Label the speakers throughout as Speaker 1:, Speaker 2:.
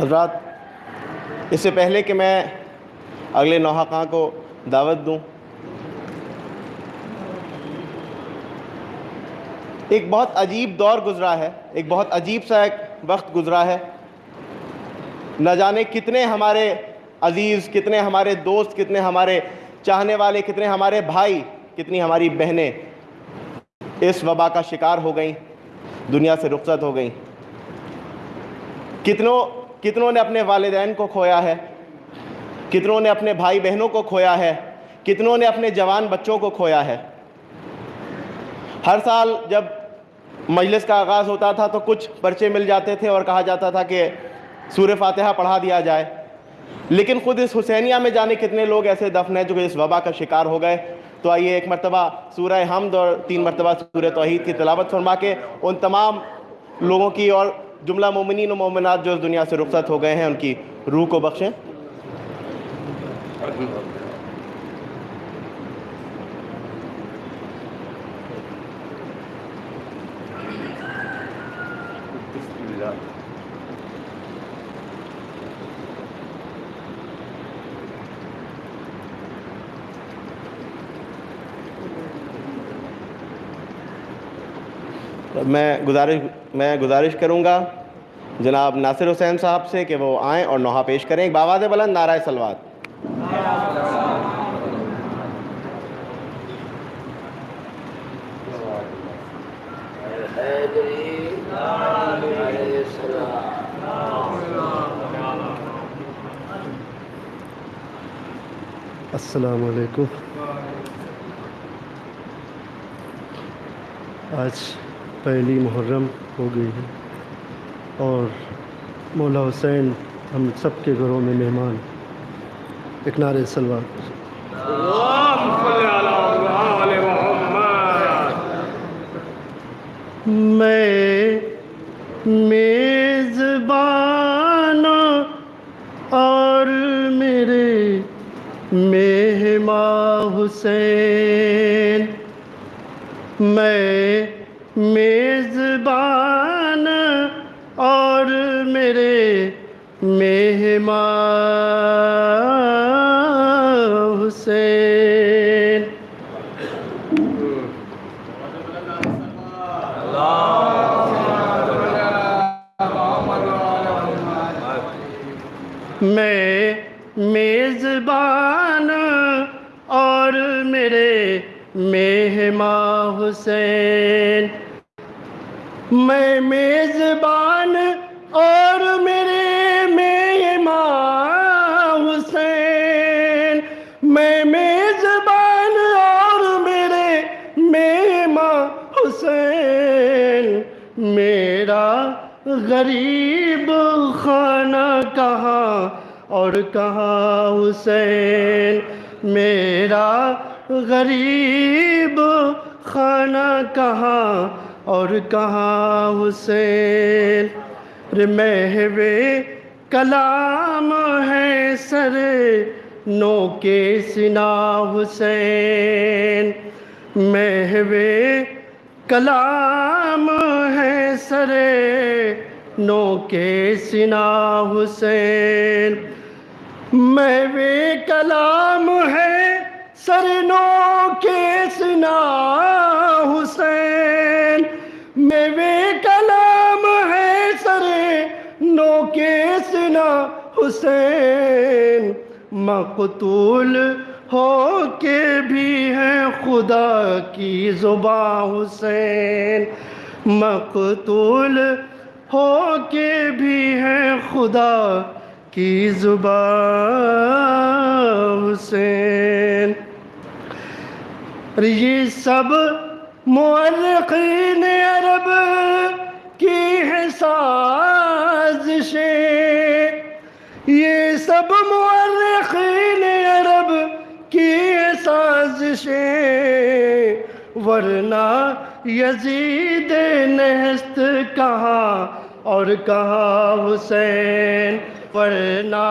Speaker 1: हजरात, इससे पहले कि मैं अगले नौहाका को दावत दूँ? एक बहुत अजीब दौर गुज़रा है, एक बहुत अजीब सा एक वक्त गुज़रा है। न जाने कितने हमारे अज़ीज़, कितने हमारे दोस्त, कितने हमारे चाहने वाले, कितने हमारे भाई कितनी हमारी बहनें इस वबा का शिकार हो गई, दुनिया से रुखसत हो गई। कितनों कितनों ने अपने वालदेन को खोया है? कितनों ने अपने भाई बहनों को खोया है? कितनों ने अपने जवान बच्चों को खोया है? हर साल जब मजलिस का आगाज़ होता था तो कुछ पर्चे मिल जाते थे और कहा जाता था कि सूर्य फातहा पढ़ा दिया जाए। लेकिन ख़ुद इस हुसैनिया में जाने कितने लोग ऐसे दफन हैं जो इस वबा का शिकार हो गए? तो आइए एक मरतबा सूर्य हमद और तीन मरतबा सूर्य तोहहीद की तलावत फरमा के उन तमाम लोगों की और जुमला मोमिन मोमिनत जो इस दुनिया से रुखसत हो गए हैं, उनकी रूह को बख्शें। मैं गुजारिश मैं गुजारिश करूँगा जनाब नासिर हुसैन साहब से कि वो आएँ और नोहा पेश करें। बाबाद बुलंद नाराय सलवात
Speaker 2: असलकुम आज पहली मुहर्रम हो गई है। और मौला हुसैन, हम सब के घरों में मेहमान। एक नारे सलवार। मैं मेज़बाना और मेरे मेहमा हुसैन। मैं हुसैन। मैं मेज़बान और मेरे मेहमा हुसैन। मैं मेज़बान और मेरे मेहमा हुसैन। मेरा गरीब खाना कहाँ और कहाँ हुसैन? मेरा गरीब खाना कहाँ और कहाँ हुसैन? रे महवे कलाम है सर नो के सिना हुसैन। महवे कलाम है सरे नो के सिना हुसैन। मैं वे कलाम है सर नो के सिना हुसैन मैं वे कलाम है सरे नो के सिना हुसैन। मकतूल हो के भी है खुदा की जुबा हुसैन। मकतूल हो के भी है खुदा की जुबा हुसैन। ये सब मुअर्रिखीन अरब की है साजिशें। ये सब मुअर्रिखीन अरब की है साजिशें। वरना यजीद नहस्त कहाँ और कहाँ हुसैन? वरना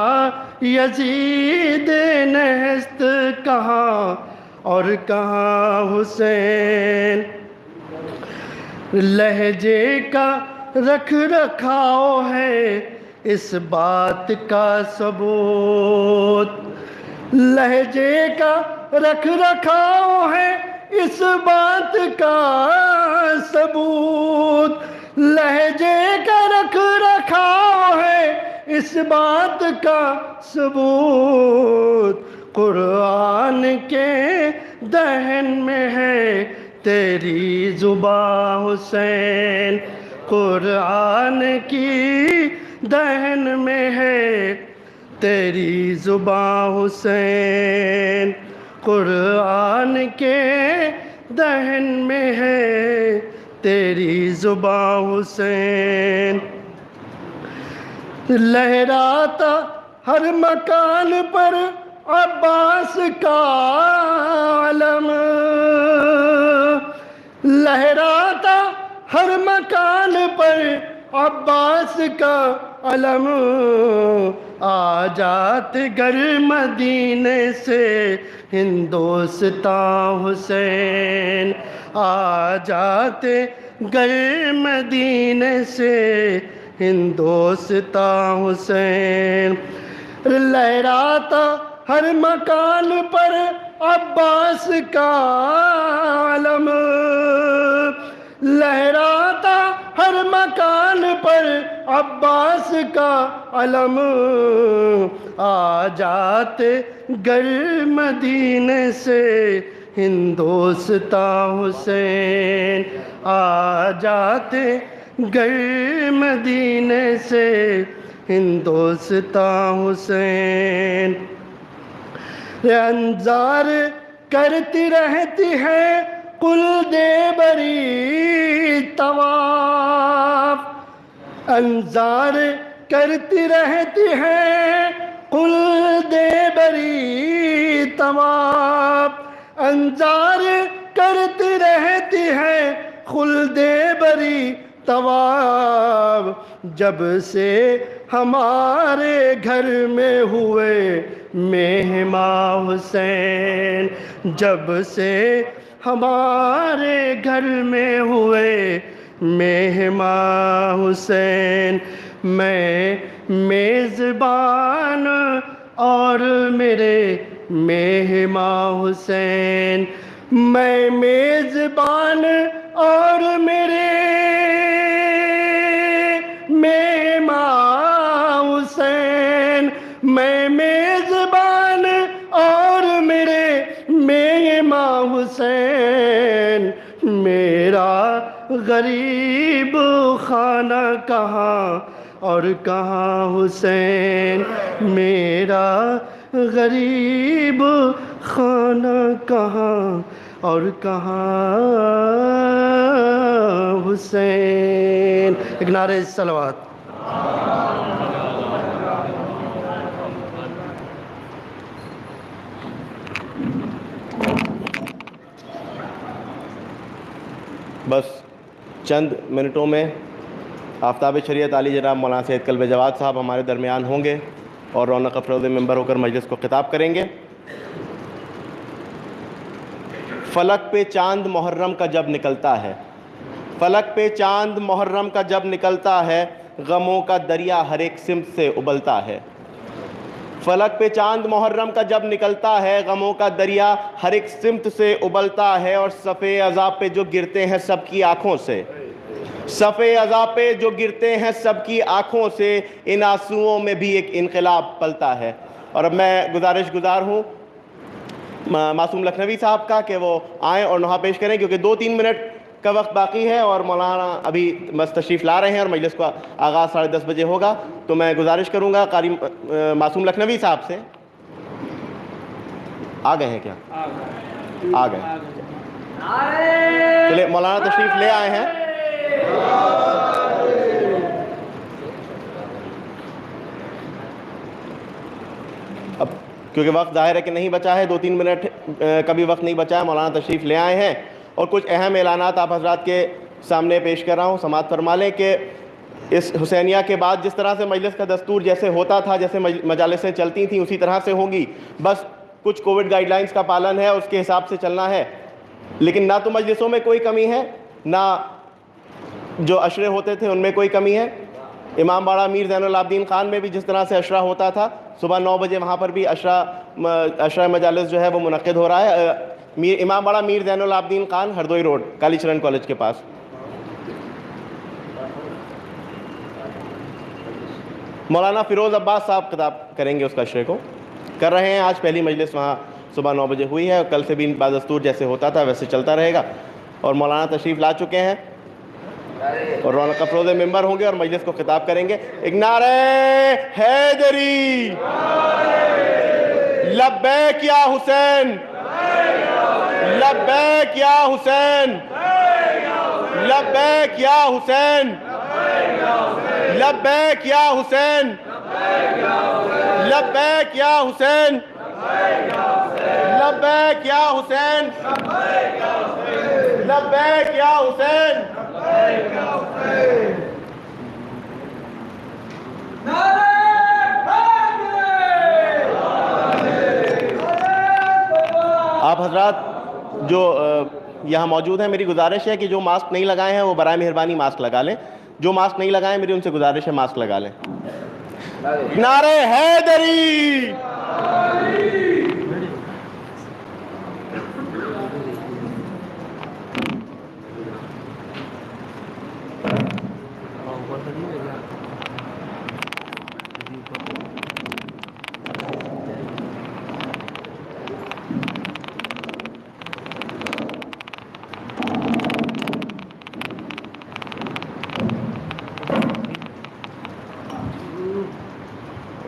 Speaker 2: यजीद नहस्त कहाँ और कहाँ हुसैन? लहजे का रख रखाव है इस बात का सबूत। लहजे का रख रखाव है इस बात का सबूत। लहजे का रख रखाव है इस बात का सबूत। कुरान के दहन में है तेरी जुबा हुसैन। कुरान की दहन में है तेरी जुबा हुसैन। कुरान के दहन में है तेरी जुबा हुसैन। लहराता हर मकान पर अब्बास का आलम लहराता हर मकान पर अब्बास का अलम। आ जाते घर मदीने से हिंदोस्ता हुसैन। आ जाते घर मदीने से हिंदोस्ता हुसैन। लहराता हर मकान पर अब्बास का आलम। लहराता हर मकान पर अब्बास का अलम आ जाते गर मदीने से हिंदोस्ता हुसैन। आ जाते गर मदीने से हिंदोस्ता हुसैन। अंजार, करती रहती है कुल दे बरी तवाफ। अंजार, करती रहती है कुल दे बरी तवाफ। अंजार, करती रहती है दे बरी तवाब जब से हमारे घर में हुए मेहमा हुसैन जब से हमारे घर में हुए मेहमा हुसैन मैं मेज़बान और मेरे मेहमा हुसैन मैं मेज़बान और मेरे मेहमा हुसैन, मेरा गरीब खाना कहाँ और कहाँ हुसैन, मेरा गरीब खाना कहाँ और कहाँ हुसैन। एक नारे सलवात।
Speaker 1: बस चंद मिनटों में आफ्ताब शरीत अली जनाब मौलाना सैद कल्ब जवाद साहब हमारे दरमियान होंगे और रौनक अफरोज़ मेंबर होकर मजलिस को ख़िताब करेंगे। फ़लक पे चाँद मुहर्रम का जब निकलता है, फ़लक पे चाँद मुहर्रम का जब निकलता है, गमों का दरिया हर एक सिमत से उबलता है। फलक पे चाँद मुहर्रम का जब निकलता है, गमों का दरिया हर एक सिमत से उबलता है और सफ़े अजाब पे जो गिरते हैं सबकी आँखों से। सफ़े अजाब पे जो गिरते हैं सबकी आँखों से, इन आंसुओं में भी एक इनकलाब पलता है। और अब मैं गुजारिश गुजार हूँ मासूम लखनवी साहब का कि वो आएँ और नुहा पेश करें, क्योंकि दो तीन मिनट का वक्त बाकी है और मौलाना अभी बस तशरीफ़ ला रहे हैं और मजलिस का आगाज़ साढ़े दस बजे होगा। तो मैं गुजारिश करूँगा, कारी मासूम लखनवी साहब से। आ गए हैं क्या? आ गए। चलिए, मौलाना तशरीफ़ ले आए हैं। अब, क्योंकि वक्त ज़ाहिर है कि नहीं बचा है, दो तीन मिनट कभी वक्त नहीं बचा है, मौलाना तशरीफ़ ले आए हैं। और कुछ अहम ऐलानात आप हजरात के सामने पेश कर रहा हूँ। समात फरमा लें कि इस हुसैनिया के बाद जिस तरह से मजलिस का दस्तूर जैसे होता था, जैसे मजालसें चलती थी, उसी तरह से होंगी। बस कुछ कोविड गाइडलाइंस का पालन है, उसके हिसाब से चलना है। लेकिन ना तो मजलिसों में कोई कमी है, ना जो अशरे होते थे उनमें कोई कमी है। इमाम बाड़ा मीर जैनुलाब्दीन खान में भी जिस तरह से अशरा होता था, सुबह नौ बजे वहाँ पर भी अशरा अशरा मजालस जो है वो मुनद हो रहा है। मीर इमाम बाड़ा मीर जैनुलाब्दीन खान, हरदोई रोड, कालीचरण कॉलेज के पास। मौलाना फ़िरोज़ अब्बास साहब किताब करेंगे उसका अशरे को। कर रहे हैं आज पहली मजलिस, वहाँ सुबह नौ बजे हुई है, और कल से भी बादस्तूर जैसे होता था, वैसे चलता रहेगा। और मौलाना तशरीफ़ ला चुके हैं। और रौनक अफरोज़ मेंबर होंगे, और मजलिस को खिताब करेंगे। एक नारे, हैदरी। लब्बैक या हुसैन। लब्बैक या हुसैन। लब्बैक या हुसैन। लब्बैक या हुसैन। लब्बैक या हुसैन। लब्बैक या हुसैन। लब्बैक या हुसैन। आप हजरात जो यहाँ मौजूद हैं, मेरी गुजारिश है कि जो मास्क नहीं लगाए हैं, वो बरए मेहरबानी मास्क लगा लें। जो मास्क नहीं लगाए, मेरी उनसे गुजारिश है मास्क लगा लें। नारे हैदरी!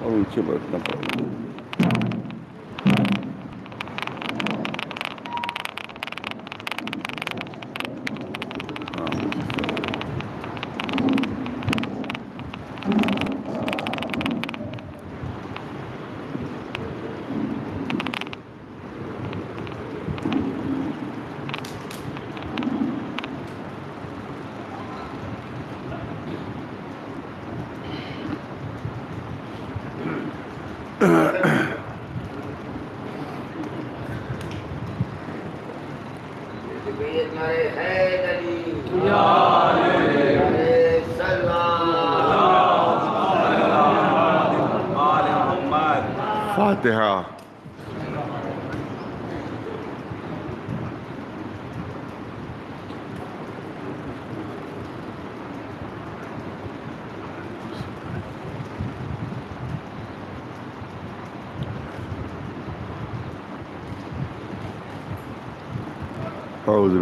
Speaker 3: और नीचे बैठना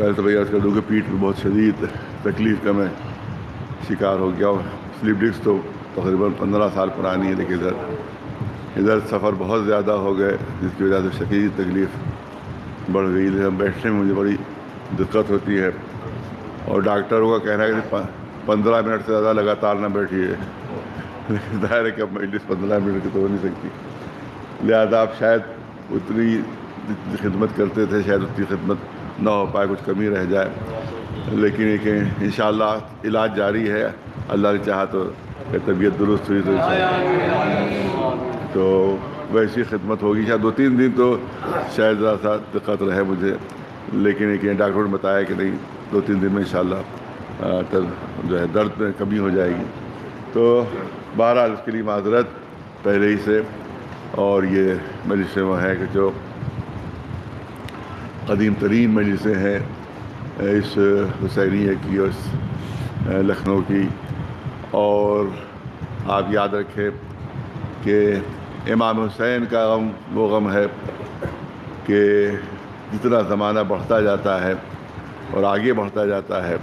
Speaker 3: पहले तो भैया कर दूँ कि पीठ में बहुत शदीद तकलीफ़ का मैं शिकार हो गया हूँ। स्लिप डिस्क तो तकरीबन पंद्रह साल पुरानी है, लेकिन इधर इधर सफ़र बहुत ज़्यादा हो गए, जिसकी वजह से शदीद तकलीफ़ बढ़ गई। है बैठने में मुझे बड़ी दिक्कत होती है। और डॉक्टरों का कहना है कि पंद्रह मिनट से ज़्यादा लगातार ना बैठिए। लेकिन ज़ाहिर है कि अब मजलिस पंद्रह मिनट की तो हो नहीं सकती। लिहाजा आप शायद उतनी खिदमत करते थे, शायद उतनी खिदमत ना हो पाए कुछ कमी रह जाए। लेकिन एक इन इलाज जारी है। अल्लाह ने चाहा तो तबीयत दुरुस्त हुई तो तो वैसी खिदमत होगी। शायद दो तीन दिन तो शायद ज़रा सा दिक्कत रहे मुझे। लेकिन एक डॉक्टर ने बताया कि नहीं, दो तीन दिन में इंशाल्लाह तब जो है दर्द में कमी हो जाएगी। तो बहरहाल उसके लिए माजरत पहले ही से। और ये मजलिसें वो हैं कि जो कदीम तरीन मजलिसें हैं इस हुसैनिया की और लखनऊ की। और आप याद रखें कि इमाम हुसैन का गम, वो गम है कि जितना ज़माना बढ़ता जाता है और आगे बढ़ता जाता है,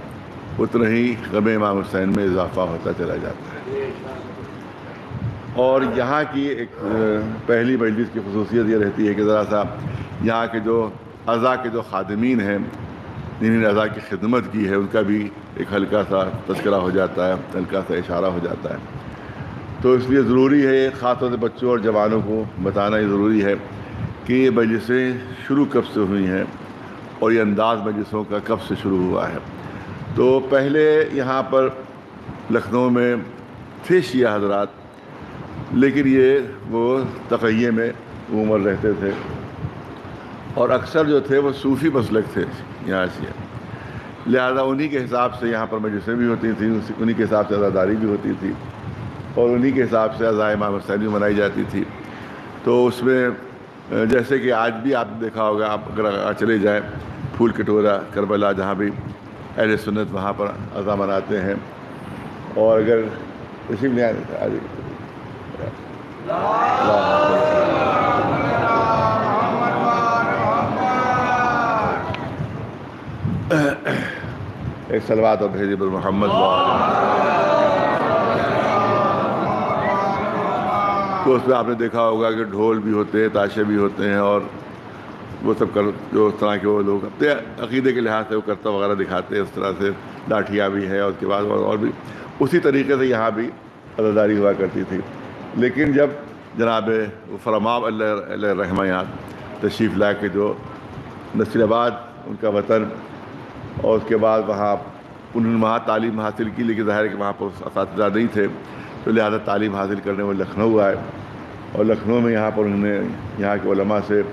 Speaker 3: उतना ही गम इमाम हुसैन में इजाफ़ा होता चला जाता है। और यहाँ की एक पहली मजलिस की खसूसियत ये रहती है कि ज़रा सा यहाँ के जो अज़ा के जो खादमीन हैं जिन्होंने अज़ा की खिदमत की है, उनका भी एक हल्का सा तस्करा हो जाता है, हल्का सा इशारा हो जाता है। तो इसलिए ज़रूरी है ख़ासतौर से बच्चों और जवानों को बताना ज़रूरी है कि ये मजलिसें शुरू कब से हुई हैं और ये अंदाज़ मजलिसों का कब से शुरू हुआ है। तो पहले यहाँ पर लखनऊ में थे शिया हजरात, लेकिन ये वो तकैये में उम्र रहते थे। और अक्सर जो थे वो सूफ़ी मसलक थे यहाँ से। लिहाजा उन्हीं के हिसाब से यहाँ पर मजलिसें भी होती थी उन्हीं के हिसाब से अजादारी भी होती थी और उन्हीं के हिसाब से अज़ाए इमाम हुसैन भी मनाई जाती थी। तो उसमें जैसे कि आज भी आपने देखा होगा, आप अगर चले जाएँ फूल कटोरा, करबला, जहाँ भी अहल सुन्नत वहाँ पर अज़ा मनाते हैं और अगर इसी में एक सलवात और भेजी पर मोहम्मद तो उसमें आपने देखा होगा कि ढोल भी होते हैं, ताशे भी होते हैं और वो सब कर, जो उस तरह के वो लोग अपने अकीदे के लिहाज से वो करता वगैरह दिखाते हैं, उस तरह से लाठियाँ भी हैं उसके बाद और भी। उसी तरीके से यहाँ भी अदादारी हुआ करती थी। लेकिन जब जनाब फरमाब रहमा यहाँ तशरीफ़ ला के जो नसीराबाद उनका वतन और उसके बाद वहाँ उन्होंने वहाँ तालीम हासिल की, लेकिन ज़ाहिर है कि वहाँ पर इस नहीं थे। तो लिहाजा तालीम हासिल करने वो लखनऊ आए। और लखनऊ में यहाँ पर उन्होंने, यहाँ के उलमा से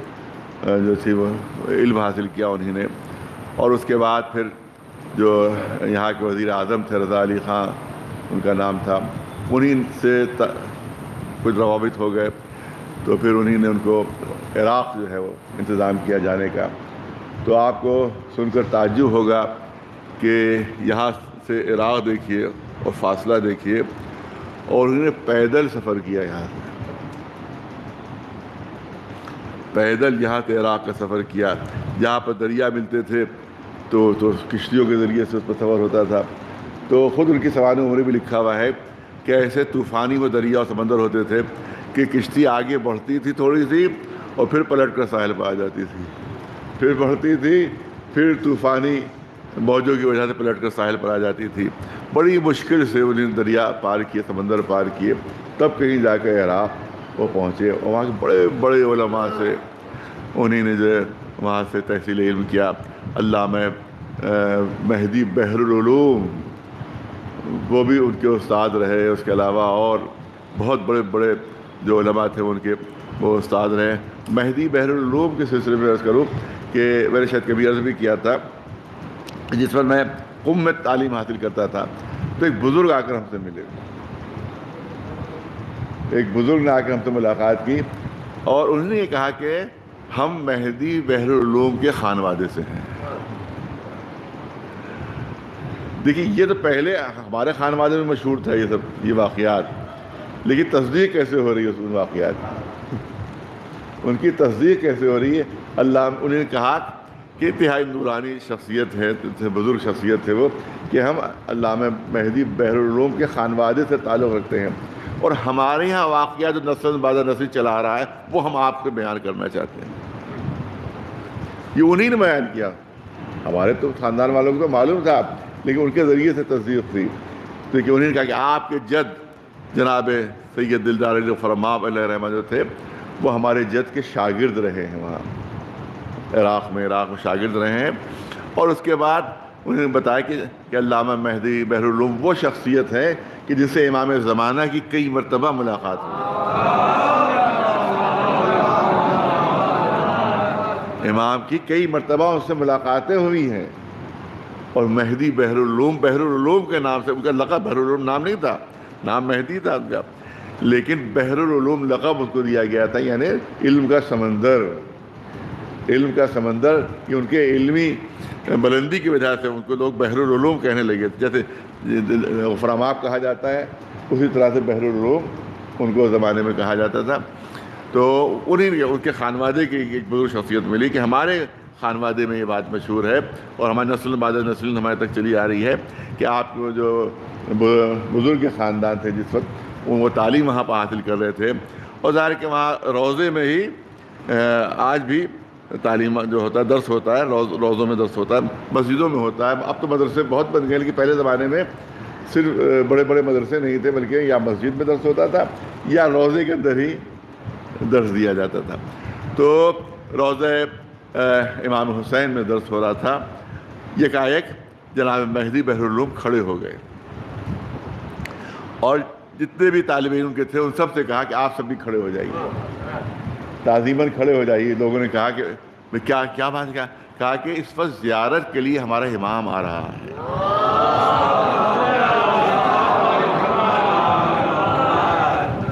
Speaker 3: जो थी वो, इल्म हासिल किया उन्होंने। और उसके बाद फिर जो यहाँ के वज़ी अजम थे, रज़ा अली ख़ां, उनका नाम था, उन्हीं से कुछ रवाबित हो गए। तो फिर उन्हीं ने उनको इराक़ जो है वो इंतज़ाम किया जाने का। तो आपको सुनकर ताजुब होगा कि यहाँ से इराक़ देखिए और फासला देखिए और उन्होंने पैदल सफ़र किया यहाँ से। पैदल यहाँ से इराक़ का सफ़र किया। जहाँ पर दरिया मिलते थे तो तो किश्तियों के ज़रिए से उस पर सफ़र होता था। तो ख़ुद उनकी सवाल उम्र भी लिखा हुआ है कि ऐसे तूफ़ानी वो दरिया और समंदर होते थे कि किश्ती आगे बढ़ती थी थोड़ी सी और फिर पलट कर साहिल पर आ जाती थी। फिर बढ़ती थी फिर तूफ़ानी मौजों की वजह से पलट कर साहिल पर आ जाती थी। बड़ी मुश्किल से उन्होंने दरिया पार किए, समंदर पार किए। तब कहीं जाकर इराक़ वो पहुँचे और वहाँ के बड़े बड़े उलमा से उन्हीं ने जो है वहाँ से तहसील इल्म किया। अल्लाह महदी बहरुलूम वो भी उनके उस्ताद रहे। उसके अलावा और बहुत बड़े बड़े जो थे उनके वो उस्ताद रहे। महदी बहरुलूम के सिलसिले में अर्ज़ करूँ कि मैंने शायद कभी अर्ज़ भी किया था, जिस पर मैं कुम में तालीम हासिल करता था तो एक बुज़ुर्ग आकर हमसे मिले। एक बुज़ुर्ग ने आकर हमसे मुलाकात की और उन्होंने ये कहा कि हम मेहदी बहरूम के खानवादे से हैं। देखिए, ये तो पहले हमारे खानवादे में मशहूर था ये सब, ये वाक़ात लेकिन तस्दीक कैसे हो रही है उस वाक़ात उनकी तस्दीक कैसे हो रही है? अल्लाह उन्होंने कहा कि तिहाई नूरानी शख्सियत है बुज़ुर्ग शख्सियत है वो, कि हम अल्लाह महदी बहरुलूम के खानवादे से ताल्लुक़ रखते हैं। और हमारे यहाँ वाक़ जो नस्ल बाजा नस्ल चला रहा है, वो हम आपसे बयान करना चाहते हैं। ये उन्हीं ने बयान किया। हमारे तो ख़ानदान वालों को तो मालूम था, लेकिन उनके ज़रिए से तस्दीक थी तो उन्होंने कहा कि आपके जद जनाब सैद दिलदार फरमाब रहमान जो थे, वो हमारे जद के शागिर्द रहे हैं वहाँ। इराक़ में इराक़ में शागिर्द रहे हैं। और उसके बाद उन्होंने बताया कि, कि अल्लामा महदी बहरूलूम वो शख्सियत है कि जिससे इमाम ज़माना की कई मरतबा मुलाकात हुई। इमाम की कई मरतबा उससे मुलाकातें हुई हैं। और महदी बहरूलूम बहरूलूम के नाम से उनका लक़ब बहरूलूम नाम नहीं था नाम महदी था उनका। लेकिन बहरूलूम लक़ब उसको दिया गया था यानी इल्म का समंदर। इल्म का समंदर कि उनके इल्मी बुलंदी की वजह से उनको लोग बहरूलूम कहने लगे। जैसे फरामाब कहा जाता है, उसी तरह से बहरूलूम उनको ज़माने में कहा जाता था। तो उन्हीं उनके खानवादे की एक बुज़ुर्ग शख्सियत मिली कि हमारे खानवादे में ये बात मशहूर है और हमारी नस्ल बाद नस्ल हमारे तक चली आ रही है कि आप जो बुज़ुर्ग के ख़ानदान थे जिस वक्त, वो तालीम वहाँ पर हासिल कर रहे थे। और ज़ाहिर के वहाँ रोज़े में ही आज भी तालीम जो होता है, दर्स होता है, रोज़, रोज़ों में दर्स होता है, मस्जिदों में होता है। अब तो मदरसे बहुत बन गए, लेकिन पहले ज़माने में सिर्फ़ बड़े बड़े मदरसे नहीं थे, बल्कि या मस्जिद में दर्स होता था, या रोज़े के अंदर ही दर्स दिया जाता था। तो रोज़ इमाम हुसैन में दर्स हो रहा था। यकाएक जनाब महदी बहरूलूम खड़े हो गए। और जितने भी तालब इल्म के थे, उन सबसे कहा कि आप सब भी खड़े हो जाइए। ताजीमन खड़े हो जाइए। लोगों ने कहा कि क्या क्या बात क्या कहा कि, इस वक्त ज़्यारत के लिए हमारा इमाम आ रहा है।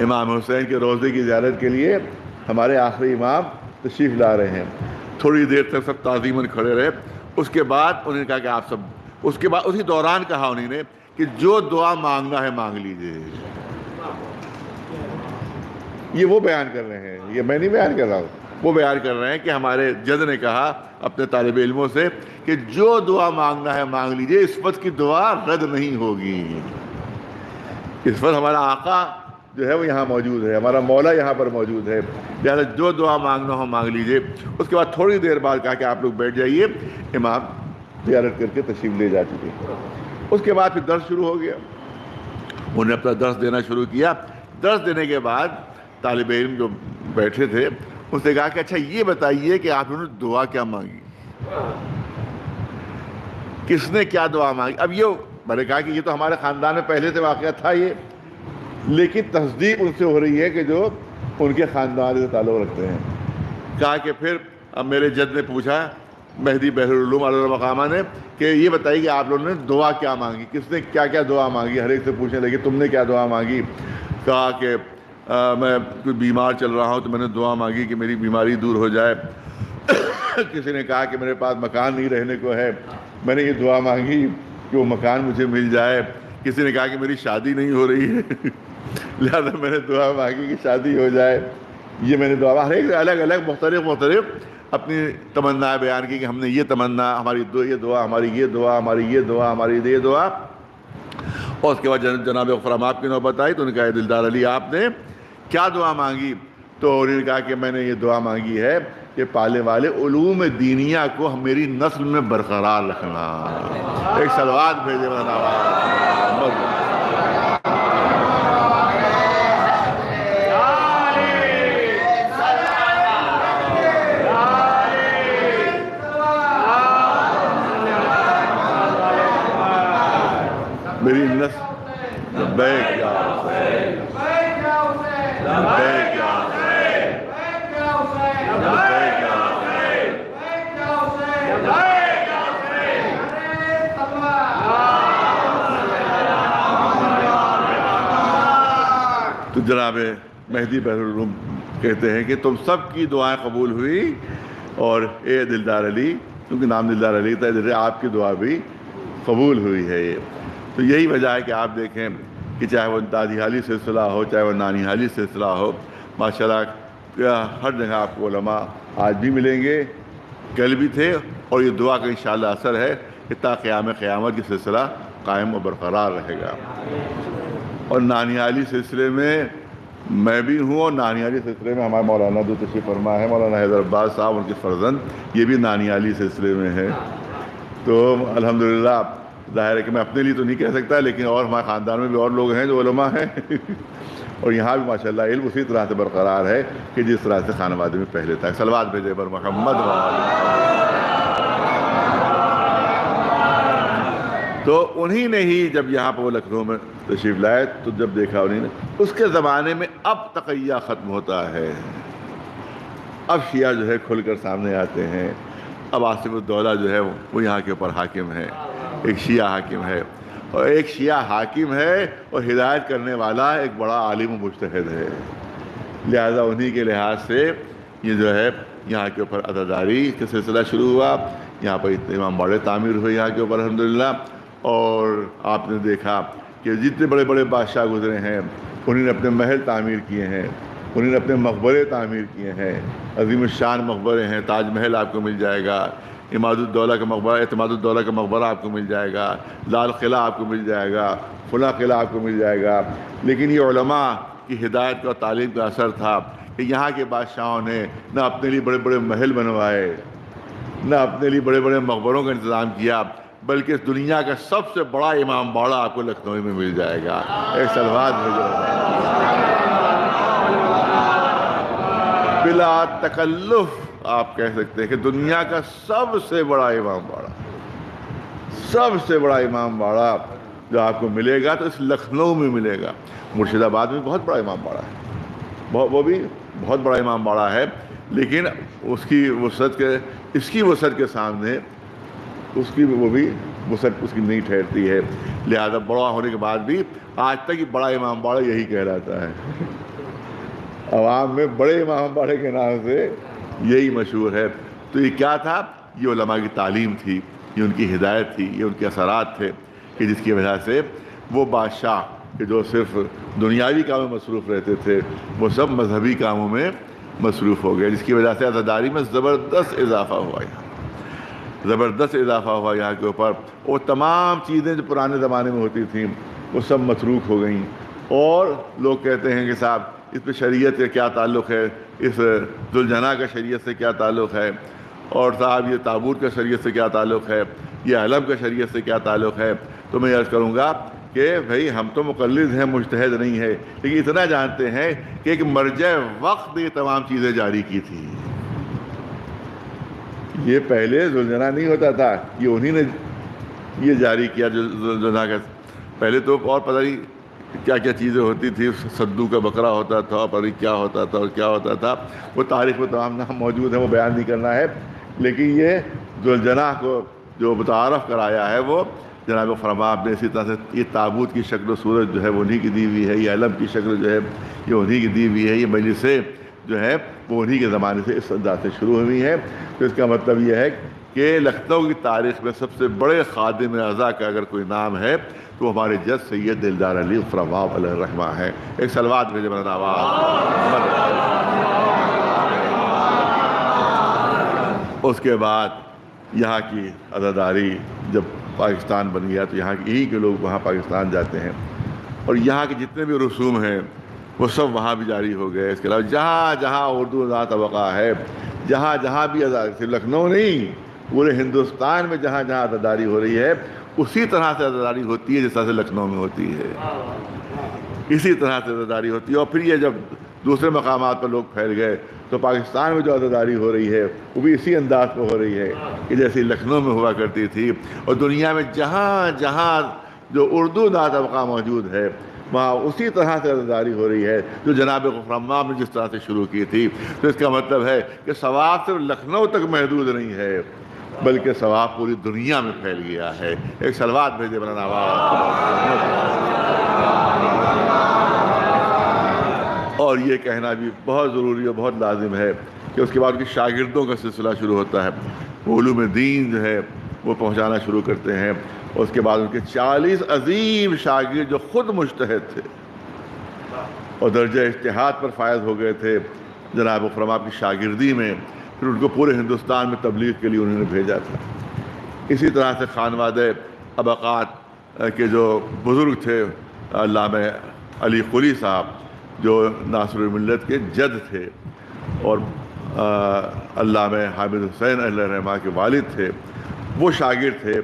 Speaker 3: इमाम हुसैन के रोज़े की ज्यारत के लिए हमारे आखिरी इमाम तशरीफ़ ला रहे हैं। थोड़ी देर तक सब ताजीमन खड़े रहे। उसके बाद उन्होंने कहा कि आप सब, उसके बाद उसी दौरान कहा उन्होंने कि जो दुआ मांगना है मांग लीजिए। ये वो बयान कर रहे हैं, ये मैं नहीं बयान कर रहा हूँ। वो बयान कर रहे हैं कि हमारे जद ने कहा अपने तालब इलमों से कि जो दुआ मांगना है मांग लीजिए, इस वक्त की दुआ रद्द नहीं होगी। इस वक्त हमारा आका जो है वो यहाँ मौजूद है, हमारा मौला यहाँ पर मौजूद है। लिहाजा जो दुआ मांगना हो मांग लीजिए। उसके बाद थोड़ी देर बाद कहा कि आप लोग बैठ जाइए, इमाम तैयारत करके तशीफ ले जा चुके उसके बाद फिर दर्द शुरू हो गया। उन्हें अपना दर्द देना शुरू किया। दर्द देने के बाद तालब इल्म जो बैठे थे, उसने कहा कि अच्छा ये बताइए कि आप लोगों ने दुआ क्या मांगी? किसने क्या दुआ मांगी? अब ये मैंने कहा कि ये तो हमारे ख़ानदान में पहले से वाक़ था ये, लेकिन तस्दीक उनसे हो रही है कि जो उनके ख़ानदान से ताल्लुक़ रखते हैं। कहा कि फिर अब मेरे जद ने पूछा, मेहदी बहरूम मकामा ने, कि ये बताइए कि आप लोगों ने दुआ क्या मांगी? किसने क्या क्या दुआ मांगी? हर एक से पूछने लगे, तुमने क्या दुआ मांगी? कहा कि मैं कोई बीमार चल रहा हूँ तो मैंने दुआ मांगी कि मेरी बीमारी दूर हो जाए। किसी ने कहा कि मेरे पास मकान नहीं रहने को है। मैंने ये दुआ मांगी कि वो मकान मुझे मिल जाए। किसी ने कहा कि मेरी शादी नहीं हो रही है। लिहाजा मैंने दुआ मांगी कि शादी हो जाए। ये मैंने दुआ हर एक अलग अलग मुख्तलिफ़ मुख्तलिफ़। अपनी तमन्ना बयान की कि हमने ये तमन्ना हमारी दो ये दुआ हमारी ये दुआ हमारी ये दुआ हमारी ये दुआ। और उसके बाद जन, जनाब फराम आपकी नौबत आई तो उन्होंने कहा दिलदार अली आपने क्या दुआ मांगी? तो उन्होंने कहा कि मैंने ये दुआ मांगी है कि पाले वाले उलूम दीनिया को मेरी नस्ल में बरकरार रखना। एक सलवार भेजे मेरी नस्ल बैग या बैग या तो जनाब मेहदी बहरूम कहते हैं कि तुम सब की दुआएँ कबूल हुई और ए दिलदार अली, क्योंकि नाम दिलदार अली था, इधर आपकी दुआ भी कबूल हुई है ये। तो यही वजह है कि आप देखें कि चाहे वो दादी हाली सिलसिला हो, चाहे वो नानी हाली सिलसिला हो, माशाल्लाह हर जगह आपको उलमा आज भी मिलेंगे, कल भी थे, और ये दुआ का इन असर है कि क़्याम क़्यामत की सिलसिला कायम और बरकरार रहेगा। और नानियाली सिलसिले में मैं भी हूँ और नानियाली सिलसिले में हमारे मौलाना जो तशी फरमा है। मौलाना हैदर अब्बास साहब, उनके फर्जंद, ये भी नानियाली सिलसिले में है। तो अल्हम्दुलिल्लाह, ज़ाहिर है कि मैं अपने लिए तो नहीं कह सकता, लेकिन और हमारे ख़ानदान में भी और लोग हैं जो उलमा हैं। और यहाँ भी माशाल्लाह इल्म उसी तरह से बरकरार है कि जिस तरह से खानवादे में पहले था। सलवाद भेजे पर मोहम्मद तो उन्हीं ने ही जब यहाँ पर वो लखनऊ में तशीफ लाए तो जब देखा उन्हीं ने, उसके ज़माने में अब तकैया ख़त्म होता है। अब शिया जो है खुलकर सामने आते हैं। अब आसिफुद्दौला जो है वो यहाँ के ऊपर हाकिम है। एक शिया हाकिम है। और एक शिया हाकिम है और हिदायत करने वाला एक बड़ा आलिम मुश्तहद है। लिहाजा उन्हीं के लिहाज से ये जो है, यहाँ के ऊपर अदादारी का सिलसिला शुरू हुआ। यहाँ पर इमाम बड़े तामीर हुए यहाँ के ऊपर, अल्हम्दुलिल्लाह। और आपने देखा कि जितने बड़े बड़े बादशाह गुजरे हैं, उन्होंने अपने महल तामीर किए हैं, उन्होंने अपने मकबरे तामीर किए हैं। अजीम शान मकबरे हैं, ताजमहल आपको मिल जाएगा, इमादुद्दौला का मकबरा अतमादुद्दौला का मकबरा आपको मिल जाएगा, लाल किला आपको मिल जाएगा फला किला आपको मिल जाएगा। लेकिन ये की हिदायत का तालीम का असर था कि यहाँ के बादशाहों ने ना अपने लिए बड़े बड़े महल बनवाए, ना अपने लिए बड़े बड़े मकबरों का इंतज़ाम किया। बल्कि इस दुनिया का सबसे बड़ा इमाम बाड़ा आपको लखनऊ में मिल जाएगा। एक सलवार बिला तकल्लुफ, आप कह सकते हैं कि दुनिया का सबसे बड़ा इमाम बाड़ा। सबसे बड़ा इमाम बाड़ा जो आपको मिलेगा तो इस लखनऊ में मिलेगा। मुर्शिदाबाद में बहुत बड़ा इमाम बाड़ा है। वो भी बहुत बड़ा इमाम बाड़ा है, लेकिन उसकी वसत के, इसकी वसत के सामने उसकी वो भी वसत उसकी नहीं ठहरती है। लिहाजा बड़ा होने के बाद भी आज तक ही बड़ा इमाम बाड़ा यही कहलाता है। अवाम में बड़े इमाम बाड़े के नाम से यही मशहूर है। तो ये क्या था? ये उलमा की तालीम थी, ये उनकी हिदायत थी, ये उनके असरात थे कि जिसकी वजह से वो बादशाह कि जो सिर्फ़ दुनियावी कामों में मसरूफ़ रहते थे, वो सब मजहबी कामों में मसरूफ़ हो गए, जिसकी वजह से अजादारी में ज़बरदस्त इजाफा हुआ यहाँ। ज़बरदस्त इजाफा हुआ यहाँ के ऊपर। वो तमाम चीज़ें जो पुराने ज़माने में होती थी, वो सब मतरूक हो गई। और लोग कहते हैं कि साहब, इस पर शरीयत का क्या ताल्लुक़ है? इस दुलझना का शरीयत से क्या ताल्लुक़ है? और साहब, ये ताबूत का शरीयत से क्या ताल्लुक़ है? ये अलम का शरीयत से क्या ताल्लुक़ है? तो मैं अर्ज़ करूँगा कि भाई, हम तो मुकलद हैं, मुश्तहद नहीं है, लेकिन इतना जानते हैं कि एक मरज वक्त ने तमाम चीज़ें जारी की थी। ये पहले जुलझना नहीं होता था, ये उन्हीं ने ये जारी किया जुलझना का। पहले तो और पता नहीं क्या क्या चीज़ें होती थी, सद्दू का बकरा होता था नहीं क्या होता था और क्या होता था। वो तारीख में तमाम नाम मौजूद है, वो बयान नहीं करना है। लेकिन ये जुलझना को जो मुतारफ़ कराया है वो, जनाब फरमा आपने इसी तरह से ये ताबूत की शक्ल सूरत जो है वो उन्हीं की दी हुई है, ये अलम की शक्ल जो है, ये उन्हीं की दी हुई है, ये मजलिसें जो है, वो उन्हीं के ज़माने से इस अंदाज से शुरू हुई हैं। तो इसका मतलब यह है कि लखनऊ की तारीख में सबसे बड़े खादिम अज़ा का अगर कोई नाम है तो हमारे जज सैद दिलदार अली फ्रवाब रहमा है। एक सलवात भेजे मेरा आवाज़। उसके बाद यहाँ की अदादारी जब पाकिस्तान बन गया तो यहाँ के यहीं के लोग वहाँ पाकिस्तान जाते हैं। और यहाँ के जितने भी रसूम हैं वो सब वहाँ भी जारी हो गए। इसके अलावा जहाँ जहाँ उर्दू अदा तबका है, जहाँ जहाँ भी अदा, सिर्फ़ लखनऊ नहीं, पूरे हिंदुस्तान में जहाँ जहाँ अदादारी हो रही है, उसी तरह से अदादारी होती है जिस तरह से लखनऊ में होती है। इसी तरह से अदादारी होती है। और फिर ये जब दूसरे मकाम पर लोग फैल गए तो पाकिस्तान में जो अदादारी हो रही है, वो भी इसी अंदाज पर हो रही है कि जैसे लखनऊ में हुआ करती थी। और दुनिया में जहाँ जहाँ जो उर्दू दा तबका मौजूद है वहाँ उसी तरह से अदादारी हो रही है, जो जनाब गुफरमा ने जिस तरह से शुरू की थी। तो इसका मतलब है कि सवाब सिर्फ़ लखनऊ तक महदूद नहीं है, बल्कि सवाब पूरी दुनिया में फैल गया है। एक सलवात भेजे बना और ये कहना भी बहुत ज़रूरी और बहुत लाजिम है कि उसके बाद उनके शागिर्दों का सिलसिला शुरू होता है। ओलूम दीन जो है, वो पहुँचाना शुरू करते हैं। उसके बाद उनके चालीस अजीम शागिर जो ख़ुद मुश्तहद थे। और दर्ज इश्तहाद पर फायद हो गए थे, जनाब फरमा की शागिर्दी में, फिर उनको पूरे हिंदुस्तान में तबलीग के लिए उन्होंने भेजा था। इसी तरह से खानवाद अबक़ात के जो बुज़ुर्ग थे अल्लाम अली कुली साहब, जो नासर मिलत के जद थे, और अल्लाम हामिद हुसैन रहमा के वालिद थे, वो शागिर थे।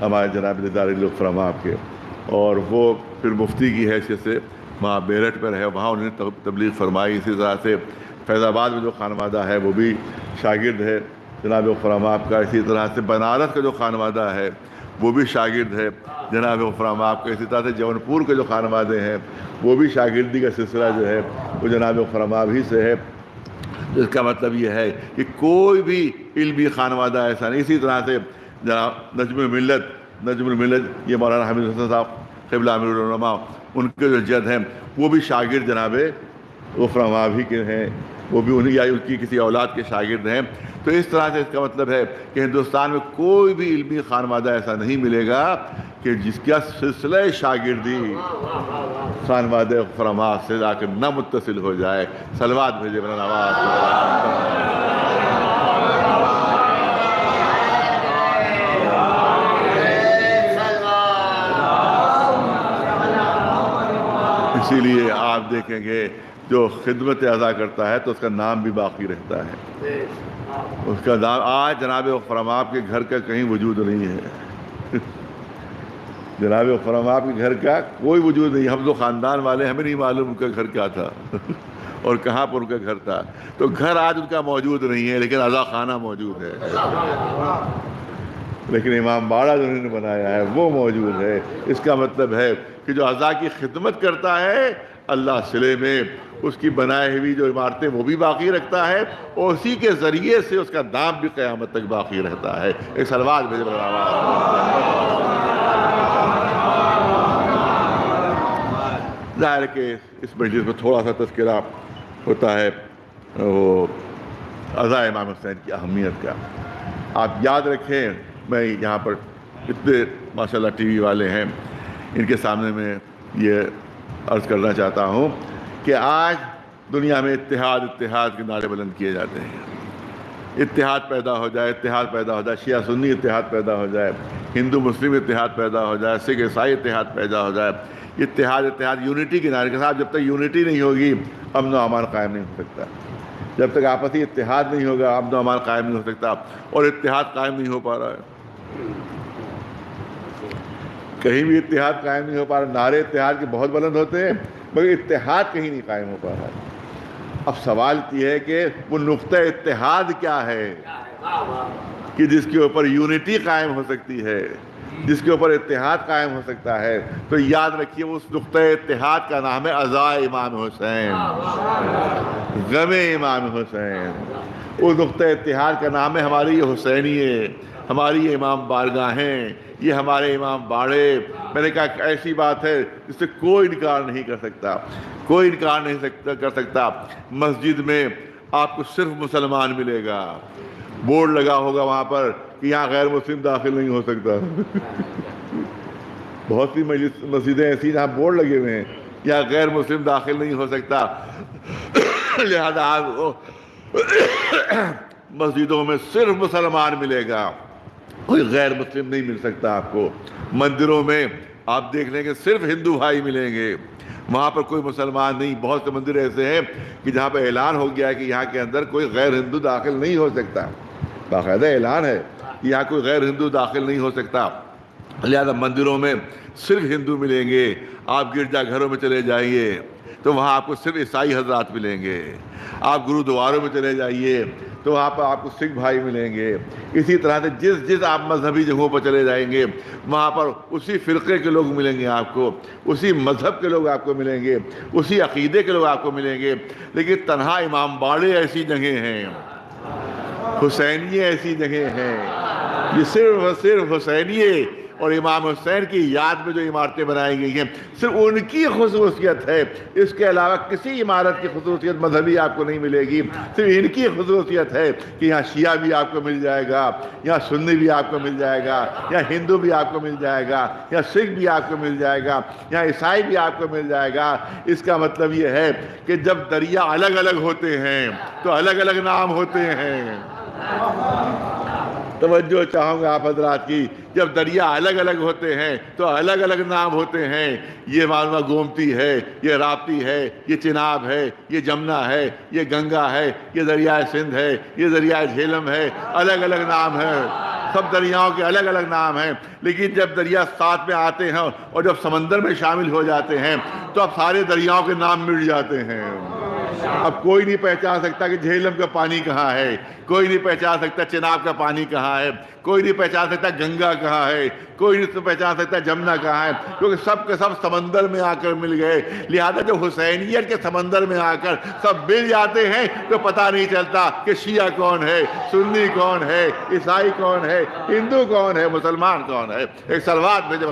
Speaker 3: हमारे जनाब दारफ़रमा के और वो फिर मुफ्ती की हैसियत से वहाँ बेरठ पर है, वहाँ उन्होंने तब- तबलीग फरमाई। इसी तरह से फैज़ाबाद में जो खानवादा है, वो भी शागिर्द है, जनाब फरामाब का इसी तरह से बनारस का जो खानवादा है, वो भी शागिर्द है, जनाब फरामाब का इसी तरह से जौनपुर के जो खानवादे हैं, वो भी शागिर्दी का सिलसिला जो है, वो जनाब फरामाब ही से है। इसका मतलब ये है कि कोई भी इल्मी खानवादा ऐसा नहीं। इसी तरह से जनाब नजम मिलत नजम मिलत ये मौलाना हामिद हसन साहब, कबला अमीरमा उनके जो जद हैं, वो भी शागिर्द जनाब गफरमा भी के हैं, वो भी उन्हीं या उनकी किसी औलाद के शागिर्द हैं। तो इस तरह से इसका मतलब है कि हिंदुस्तान में कोई भी इल्मी खानवादा ऐसा नहीं मिलेगा कि जिसका सिलसिला शागिर्दी, खानवाद फरमा से जाकर न मुतसिल हो जाए। सलवात भेजे बना नवाज़ इसीलिए आप देखेंगे, जो खिदमत अदा करता है तो उसका नाम भी बाकी रहता है। उसका नाम, आज जनाब फरमाब के घर का कहीं वजूद नहीं है। जनाब फरमाब के घर का कोई वजूद नहीं, हम तो ख़ानदान वाले हमें नहीं मालूम उनका घर क्या था और कहाँ पर उनका घर था। तो घर आज उनका मौजूद नहीं है, लेकिन अज़ा खाना मौजूद है। लेकिन इमाम बाड़ा जो उन्होंने बनाया है, वो मौजूद है। इसका मतलब है कि जो अज़ा की खिदमत करता है, अल्लाह सिले में उसकी बनाई हुई जो इमारतें वो भी बाकी रखता है और उसी के ज़रिए से उसका दाम भी क़यामत तक बाकी रहता है। एक सलवार भेज ज़ाहिर कि इस मजलिस में थोड़ा सा तस्करा होता है, वो अज़ा इमाम हुसैन की अहमियत का। आप याद रखें, मैं यहाँ पर इतने, माशाल्लाह, टीवी वाले हैं। इनके सामने में ये अर्ज़ करना चाहता हूँ कि आज दुनिया में इतिहाद इतिहाद के नारे बुलंद किए जाते हैं। इतिहाद पैदा हो जाए इतिहाद पैदा हो जाए, शिया सुन्नी इत्तेहाद पैदा हो जाए, हिंदू मुस्लिम इतिहाद पैदा हो जाए, सिख ईसाई इतिहाद पैदा हो जाए इतिहाद इतिहाद यूनिटी के नारे के साथ जब तक यूनिटी नहीं होगी, अमन अमान कायम नहीं हो सकता। जब तक आपसी इतिहाद नहीं होगा, अमन अमान कायम नहीं हो सकता और इतिहाद कायम नहीं हो पा रहा है। कहीं भी इतिहाद कायम नहीं हो पा रहा, नारे इतिहाद के बहुत बुलंद होते हैं, मगर इत्तेहाद कहीं नहीं कायम हो पा रहा। अब सवाल ये है कि वो नुक़ इत्तेहाद क्या है? कि जिसके ऊपर यूनिटी कायम हो सकती है, जिसके ऊपर इतिहाद कायम हो सकता है तो याद रखिए उस नुक़ इतिहाद का नाम है अज़ा इमाम हुसैन, गम इमाम हुसैन। उस नुक़ इतिहाद का नाम है हमारी हुसैनिए हमारी ये इमाम बारगाहें ये हमारे इमाम बाड़े। मैंने कहा ऐसी बात है, जिससे कोई इनकार नहीं कर सकता, कोई इनकार नहीं सकता, कर सकता। मस्जिद में आपको सिर्फ़ मुसलमान मिलेगा। बोर्ड लगा होगा वहाँ पर कि यहाँ गैर मुस्लिम दाखिल नहीं हो सकता। बहुत सी मस्जिदें ऐसी जहाँ बोर्ड लगे हुए हैं यहाँ गैर मुस्लिम दाखिल नहीं हो सकता। लिहाजा आप मस्जिदों में सिर्फ़ मुसलमान मिलेगा। कोई गैर मुस्लिम नहीं मिल सकता आपको। मंदिरों में आप देख लेंगे, सिर्फ़ हिंदू भाई मिलेंगे। वहाँ पर कोई मुसलमान नहीं। बहुत से मंदिर ऐसे हैं कि जहाँ पर ऐलान हो गया है कि यहाँ के अंदर कोई गैर हिंदू दाखिल नहीं हो सकता। बाकायदा ऐलान है कि यहाँ कोई गैर हिंदू दाखिल नहीं हो सकता। लिहाजा मंदिरों में सिर्फ़ हिंदू मिलेंगे। आप गिरजाघरों में चले जाइए तो वहाँ आपको सिर्फ़ ईसाई हजरात मिलेंगे। आप गुरुद्वारों में चले जाइए तो पर आपको सिख भाई मिलेंगे। इसी तरह से जिस जिस आप मजहबी जगहों पर चले जाएँगे, वहाँ पर उसी फ़िरक़े के लोग मिलेंगे आपको, उसी मज़हब के लोग आपको मिलेंगे, उसी अकीदे के लोग आपको मिलेंगे। लेकिन तनहा इमाम बाड़े ऐसी जगह हैं, हुसैनिये ऐसी जगह हैं, ये सिर्फ़ सिर्फ़ हुसैनिये और इमाम हुसैन की याद में जो इमारतें बनाई गई हैं, सिर्फ़ उनकी खसूसियत है। इसके अलावा किसी इमारत की खसूसियत मजहबी आपको नहीं मिलेगी। सिर्फ़ इनकी खसूसियत है कि यहाँ शिया भी आपको मिल जाएगा, यहाँ सुन्नी भी आपको मिल जाएगा, यहाँ हिंदू भी आपको मिल जाएगा, यहाँ सिख भी आपको मिल जाएगा, यहाँ ईसाई भी आपको मिल जाएगा। इसका मतलब ये है कि जब दरिया अलग अलग होते हैं तो अलग अलग नाम होते हैं। तवज्जो चाहूँगा आप हजरात की, जब दरिया अलग अलग होते हैं तो अलग अलग नाम होते हैं। ये मालूमा गोमती है, ये राप्ती है, ये चिनाब है, ये जमुना है, ये गंगा है, ये दरिया सिंध है, ये दरिया झेलम है अलग अलग नाम है। सब दरियाओं के अलग अलग नाम हैं। लेकिन जब दरिया साथ में आते हैं और जब समंदर में शामिल हो जाते हैं तो अब सारे दरियाओं के नाम मिट जाते हैं। अब कोई नहीं पहचान सकता कि झेलम का पानी कहाँ है। कोई नहीं पहचान सकता चिनाब का पानी कहाँ है। कोई नहीं पहचान सकता गंगा कहाँ है। कोई नहीं पहचान सकता जमुना कहाँ है। क्योंकि सब के सब समंदर में आकर मिल गए। लिहाजा जो हुसैनियत के समंदर में आकर सब मिल जाते हैं तो पता नहीं चलता कि शिया कौन है, सुन्नी कौन है, ईसाई कौन है, हिंदू कौन है, मुसलमान कौन है। एक सलवात भेजे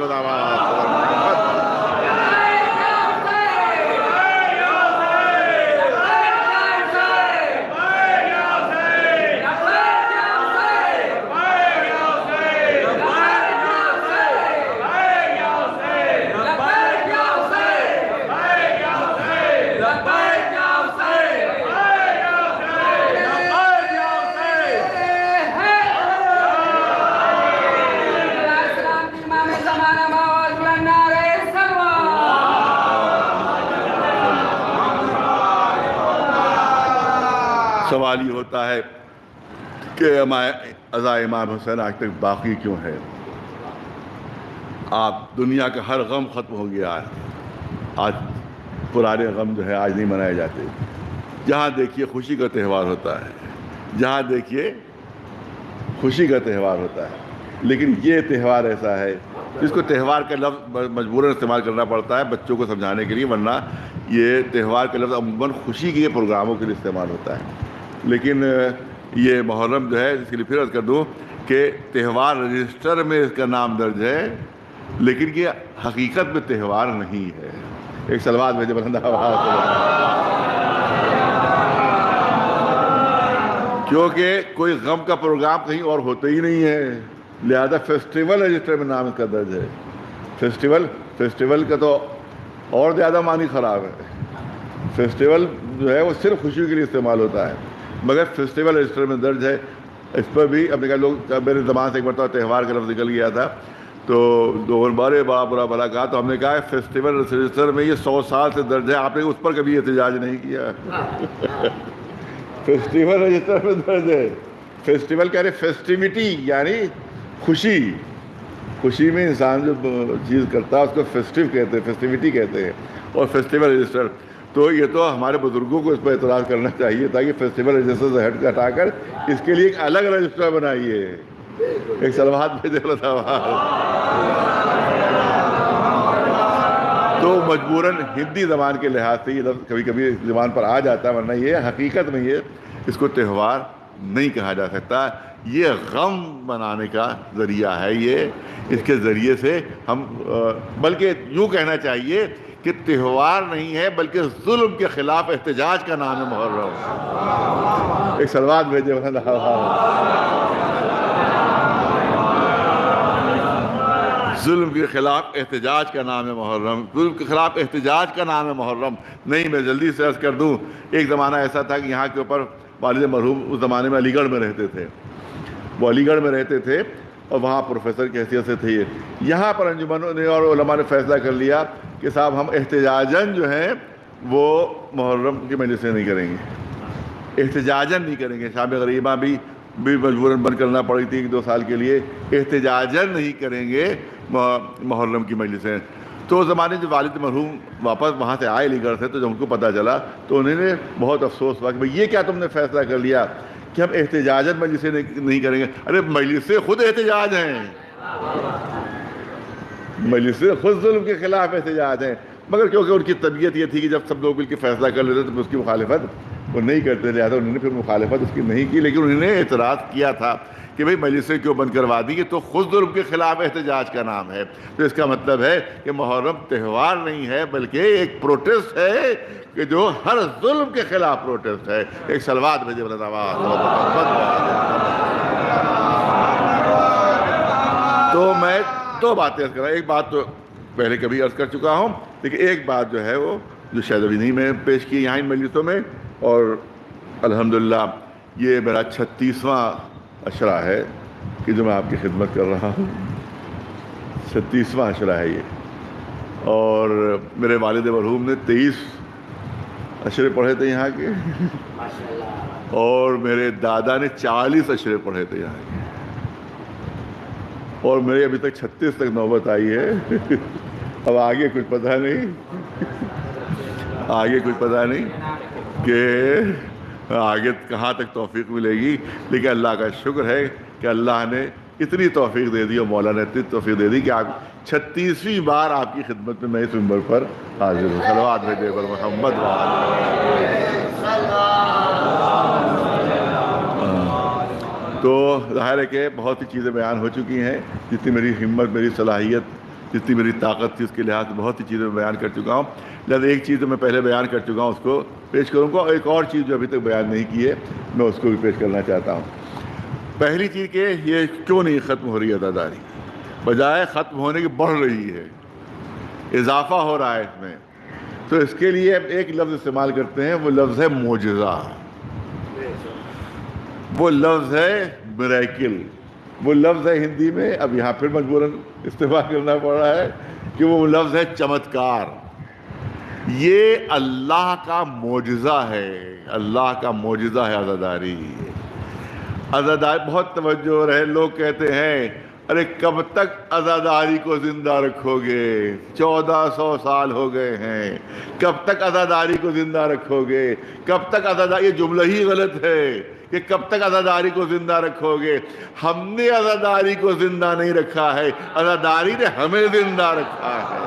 Speaker 3: सवाल ये होता है कि अज़ा इमाम हुसैन आज तक बाकी क्यों है? आप दुनिया का हर गम ख़त्म हो गया है। आज पुराने गम जो है, आज नहीं मनाए जाते। जहाँ देखिए खुशी का त्यौहार होता है। जहाँ देखिए खुशी का त्यौहार होता है। लेकिन ये त्यौहार ऐसा है जिसको त्यौहार का लफ्ज़ मजबूरन इस्तेमाल करना पड़ता है बच्चों को समझाने के लिए, वरना ये त्यौहार का लफ्ज़ अमूमन खुशी के प्रोग्रामों के लिए इस्तेमाल होता है। लेकिन ये मुहर्रम जो है, इसके लिए फिर अर्ज़ कर दूँ कि त्यौहार रजिस्टर में इसका नाम दर्ज है, लेकिन ये हकीकत में त्यौहार नहीं है। एक सलवार भेजे बलंदा क्योंकि कोई गम का प्रोग्राम कहीं और होता ही नहीं है। लिहाजा फेस्टिवल रजिस्टर में नाम इसका दर्ज है। फेस्टिवल फेस्टिवल का तो और ज़्यादा मानी ख़राब है। फेस्टिवल जो है, वो सिर्फ़ खुशी के लिए इस्तेमाल होता है। मगर फेस्टिवल रजिस्टर में दर्ज है। इस पर भी अपने कहा, लोग मेरे जबान से एक बार त्यौहार का लफ्ज़ निकल गया था तो दो बारे बड़ा बुरा भला कहा तो हमने कहा, फेस्टिवल रजिस्टर में ये सौ साल से दर्ज है, आपने उस पर कभी एहतजाज नहीं किया। फेस्टिवल रजिस्टर में दर्ज है। फेस्टिवल कह रहे फेस्टिविटी यानी खुशी। खुशी में इंसान जो चीज़ करता है, उसको फेस्टिव कहते हैं फेस्टिविटी कहते हैं। और फेस्टिवल रजिस्टर तो ये तो हमारे बुज़ुर्गों को इस पर एतराज़ करना चाहिए ताकि फेस्टिवल रजिस्टर से हट हटाकर इसके लिए एक अलग रजिस्टर बनाइए। एक सलवार भेजे तो मजबूरन हिंदी ज़बान के लिहाज से ये लफ्ज़ कभी कभी ज़बान पर आ जाता है, वरना ये हकीकत में ये इसको त्यौहार नहीं कहा जा सकता। ये गम बनाने का ज़रिया है ये। इसके ज़रिए से हम बल्कि यूँ कहना चाहिए कि त्यौहार नहीं है, बल्कि जुल्म के ख़िलाफ़ एहतजाज का नाम है मुहर्रम। एक सलवार भेजे जुल्म के ख़िलाफ़ एहतजाज का नाम है मुहर्रम। जुल्म के ख़िलाफ़ एहतजाज का नाम है मुहर्रम। नहीं, मैं जल्दी से अर्ज़ कर दूँ, एक ज़माना ऐसा था कि यहाँ के ऊपर वालिद मरहूम उस ज़माने में अलीगढ़ में रहते थे। वो अलीगढ़ में रहते थे और वहाँ प्रोफेसर की हैसियत से थे यहाँ पर अंजुमन ने और ने फैसला कर लिया कि साहब, हम एहतजाजन जो हैं, वो मुहर्रम की मजलिसें नहीं करेंगे। एहतजाजन नहीं करेंगे। शाम गरीबा भी भी मजबूरन बंद करना पड़ी थी एक दो साल के लिए। एहतजाजन नहीं करेंगे मुहर्रम की मजलिसें तो उस ज़माने जब वालिद मरहूम वापस वहाँ से आए अलीगढ़ से तो जब उनको पता चला तो उन्होंने बहुत अफसोस हुआ कि भाई, ये क्या तुमने फैसला कर लिया कि हम एहतजाजन मजलिसें नहीं करेंगे? अरे, मजलिसें खुद एहतजाज हैं। मजलिस खुद जुल्म के ख़िलाफ़ एहतजाज हैं। मगर क्योंकि उनकी तबीयत ये थी कि जब सब लोग मिलकर फैसला कर लेते तो उसकी मुखालफत वो नहीं करते लिहाजा उन्होंने फिर मुखालफत उसकी नहीं की, लेकिन उन्होंने एतराज़ किया था कि भाई मजलिसें क्यों बंद करवा दी? कि तो खुद जुल्म के ख़िलाफ़ एहतजाज का नाम है। तो इसका मतलब है कि मुहर्रम त्यौहार नहीं है, बल्कि एक प्रोटेस्ट है कि जो हर जुल्म के ख़िलाफ़ प्रोटेस्ट है। एक सलवार भेजे तो मैं दो बातें अर्ज़ कर एक बात तो पहले कभी अर्ज़ कर चुका हूँ, लेकिन एक बात जो है वो, जो शायद अभी नहीं मैं पेश की यहाँ इन मजलिसों में, और अल्हम्दुलिल्लाह ये मेरा छत्तीसवां अशरा है कि जो मैं आपकी खिदमत कर रहा हूँ छत्तीसवां अशरा है ये। और मेरे वालिद मरहूम ने तेईस अशरे पढ़े थे यहाँ के। और मेरे दादा ने चालीस अशरे पढ़े थे यहाँ के। और मेरी अभी तक 36 तक नौबत आई है। अब आगे कुछ पता नहीं। आगे कुछ पता नहीं कि आगे कहाँ तक तोफ़ी मिलेगी? लेकिन अल्लाह का शुक्र है कि अल्लाह ने इतनी तोफ़ी दे दी और मौला ने इतनी तौफीक दे दी कि आप छत्तीसवीं बार आपकी खिदमत में मैं इस उम्र पर हाजिर हूँ। सलवात भेजे पर मोहम्मद तो ज़ाहिर है कि बहुत सी चीज़ें बयान हो चुकी हैं, जितनी मेरी हिम्मत, मेरी सलाहियत जितनी मेरी ताकत थी उसके लिहाज से बहुत सी चीज़ें मैं बयान कर चुका हूँ। लिहाजा एक चीज़ जो मैं पहले बयान कर चुका हूँ, उसको पेश करूँगा और एक और चीज़ जो अभी तक बयान नहीं की है, मैं उसको भी पेश करना चाहता हूँ। पहली चीज़ कि ये क्यों नहीं ख़त्म हो रही अदादारी? बजाय ख़त्म होने की बढ़ रही है, इजाफा हो रहा है इसमें। तो इसके लिए अब एक लफ्ज़ इस्तेमाल करते हैं, वो लफ्ज़ है मोजा वो लफ्ज़ है मरेकिल वो लफ्ज़ है हिंदी में, अब यहाँ फिर मजबूरन इस्तेमाल करना पड़ रहा है कि वो लफ्ज़ है चमत्कार। ये अल्लाह का मोजा है, अल्लाह का मोजा है आज़ादारी। आज़ादारी, बहुत तवज्जो रहे, लोग कहते हैं, अरे कब तक आज़ादारी को ज़िंदा रखोगे? चौदह सौ साल हो गए हैं। कब तक आज़ादारी को ज़िंदा रखोगे? कब तक आज़ादारी ये जुमला ही गलत है। कि कब तक आज़ादारी को ज़िंदा रखोगे? हमने आज़ादारी को ज़िंदा नहीं रखा है। आज़ादारी ने हमें ज़िंदा रखा है।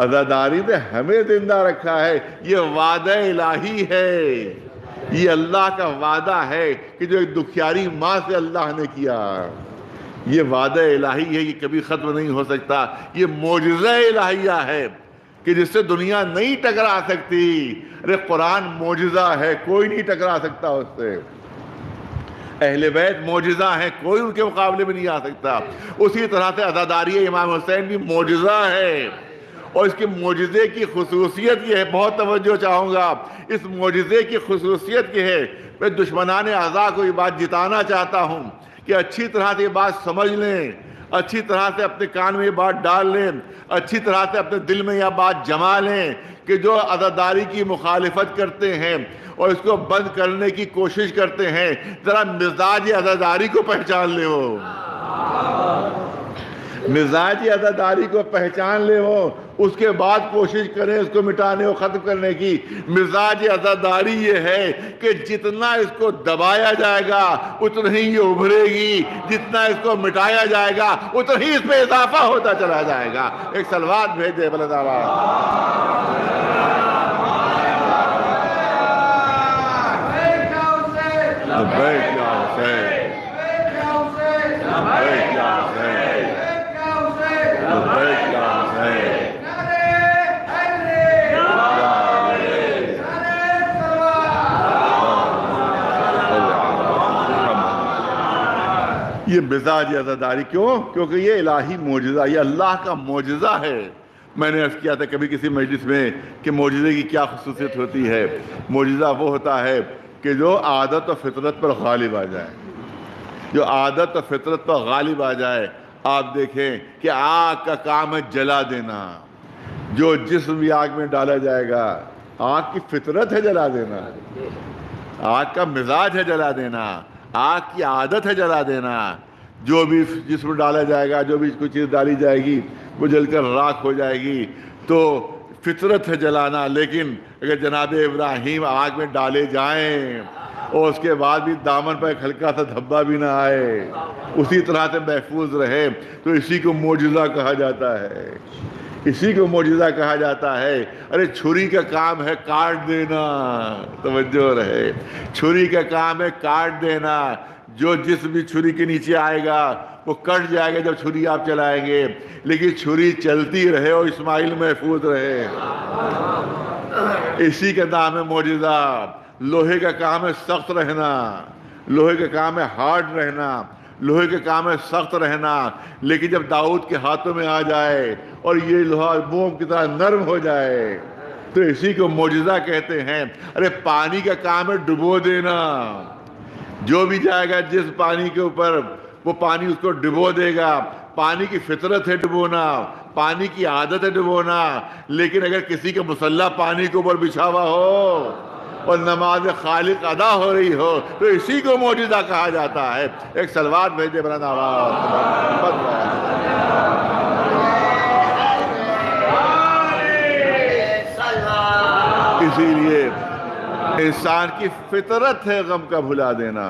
Speaker 3: आज़ादारी ने हमें ज़िंदा रखा है। ये वादा इलाही है। ये अल्लाह का वादा है कि जो एक दुखियारी माँ से अल्लाह ने किया, ये वादा इलाही है ये कभी ख़त्म नहीं हो सकता। ये मोजा इलाहिया है। कि जिससे दुनिया नहीं टकरा सकती। अरे, कुरान मोजा है, कोई नहीं टकरा सकता उससे। अहले बैत मोजा है, कोई उनके मुकाबले में नहीं आ सकता। उसी तरह से अदादारी इमाम हुसैन भी मोजा है। और इसके मोजे की खसूसियत ये है, बहुत तवज्जो चाहूँगा इस मोजे की खसूसियत ये है, मैं दुश्मनान अज़ा को ये बात जिताना चाहता हूँ कि अच्छी तरह से ये बात समझ लें। अच्छी तरह से अपने कान में ये बात डाल लें, अच्छी तरह से अपने दिल में यह बात जमा लें कि जो अदादारी की मुखालफत करते हैं और इसको बंद करने की कोशिश करते हैं, ज़रा मिजाज अदादारी को पहचान ले हो। मिजाज अदादारी को पहचान ले हो उसके बाद कोशिश करें इसको मिटाने और ख़त्म करने की। मिजाज अदादारी ये है कि जितना इसको दबाया जाएगा उतना ही ये उभरेगी। जितना इसको मिटाया जाएगा उतना ही इसमें इजाफा होता चला जाएगा। एक सलवार भेज दे बलदावा बैठ जाओ हुसैन बैठ जाओ हुसैन बैठ जाओ हुसैन ये मिजाज अजादारी क्यों? क्योंकि ये इलाही मोजा ये अल्लाह का मोजा है। मैंने अर्ज़ किया था कभी किसी मजलिस में कि मोजे की क्या खसूसियत होती है। मोजा वो होता है कि जो आदत और फितरत पर गालिब आ जाए। जो आदत और फितरत पर गालिब आ जाए, आप देखें कि आग का काम है जला देना। जो जिस्म भी आग में डाला जाएगा, आग की फितरत है जला देना। आग का मिजाज है जला देना। आग की आदत है जला देना। जो भी जिसमें डाला जाएगा, जो भी कोई चीज़ डाली जाएगी, वो जलकर राख हो जाएगी। तो फितरत है जलाना, लेकिन अगर जनाब इब्राहिम आग में डाले जाएँ, और उसके बाद भी दामन पर एक हल्का सा धब्बा भी ना आए, उसी तरह से महफूज रहे तो इसी को मोजा कहा जाता है। इसी को मौजूदा कहा जाता है। अरे, छुरी का काम है काट देना। तवज्जो रहे। छुरी का काम है काट देना। जो जिस भी छुरी के नीचे आएगा, वो कट जाएगा जब छुरी आप चलाएँगे। लेकिन छुरी चलती रहे और इस्माइल महफूज रहे। इसी का नाम है मौजूदा। लोहे का काम है सख्त रहना। लोहे का काम है हार्ड रहना। लोहे के काम है, सख्त रहना। लेकिन जब दाऊद के हाथों में आ जाए और ये लोहा मोम की तरह नरम हो जाए तो इसी को मोजा कहते हैं। अरे, पानी का काम है डुबो देना। जो भी जाएगा जिस पानी के ऊपर, वो पानी उसको डुबो देगा। पानी की फितरत है डुबोना, पानी की आदत है डुबोना। लेकिन अगर किसी का मुसल्ला पानी के ऊपर बिछावा हो और नमाज़ खालिक अदा हो रही हो तो इसी को मौजूदा कहा जाता है। एक सलवार भेजे बना इसीलिए इंसान की फितरत है गम का भुला देना,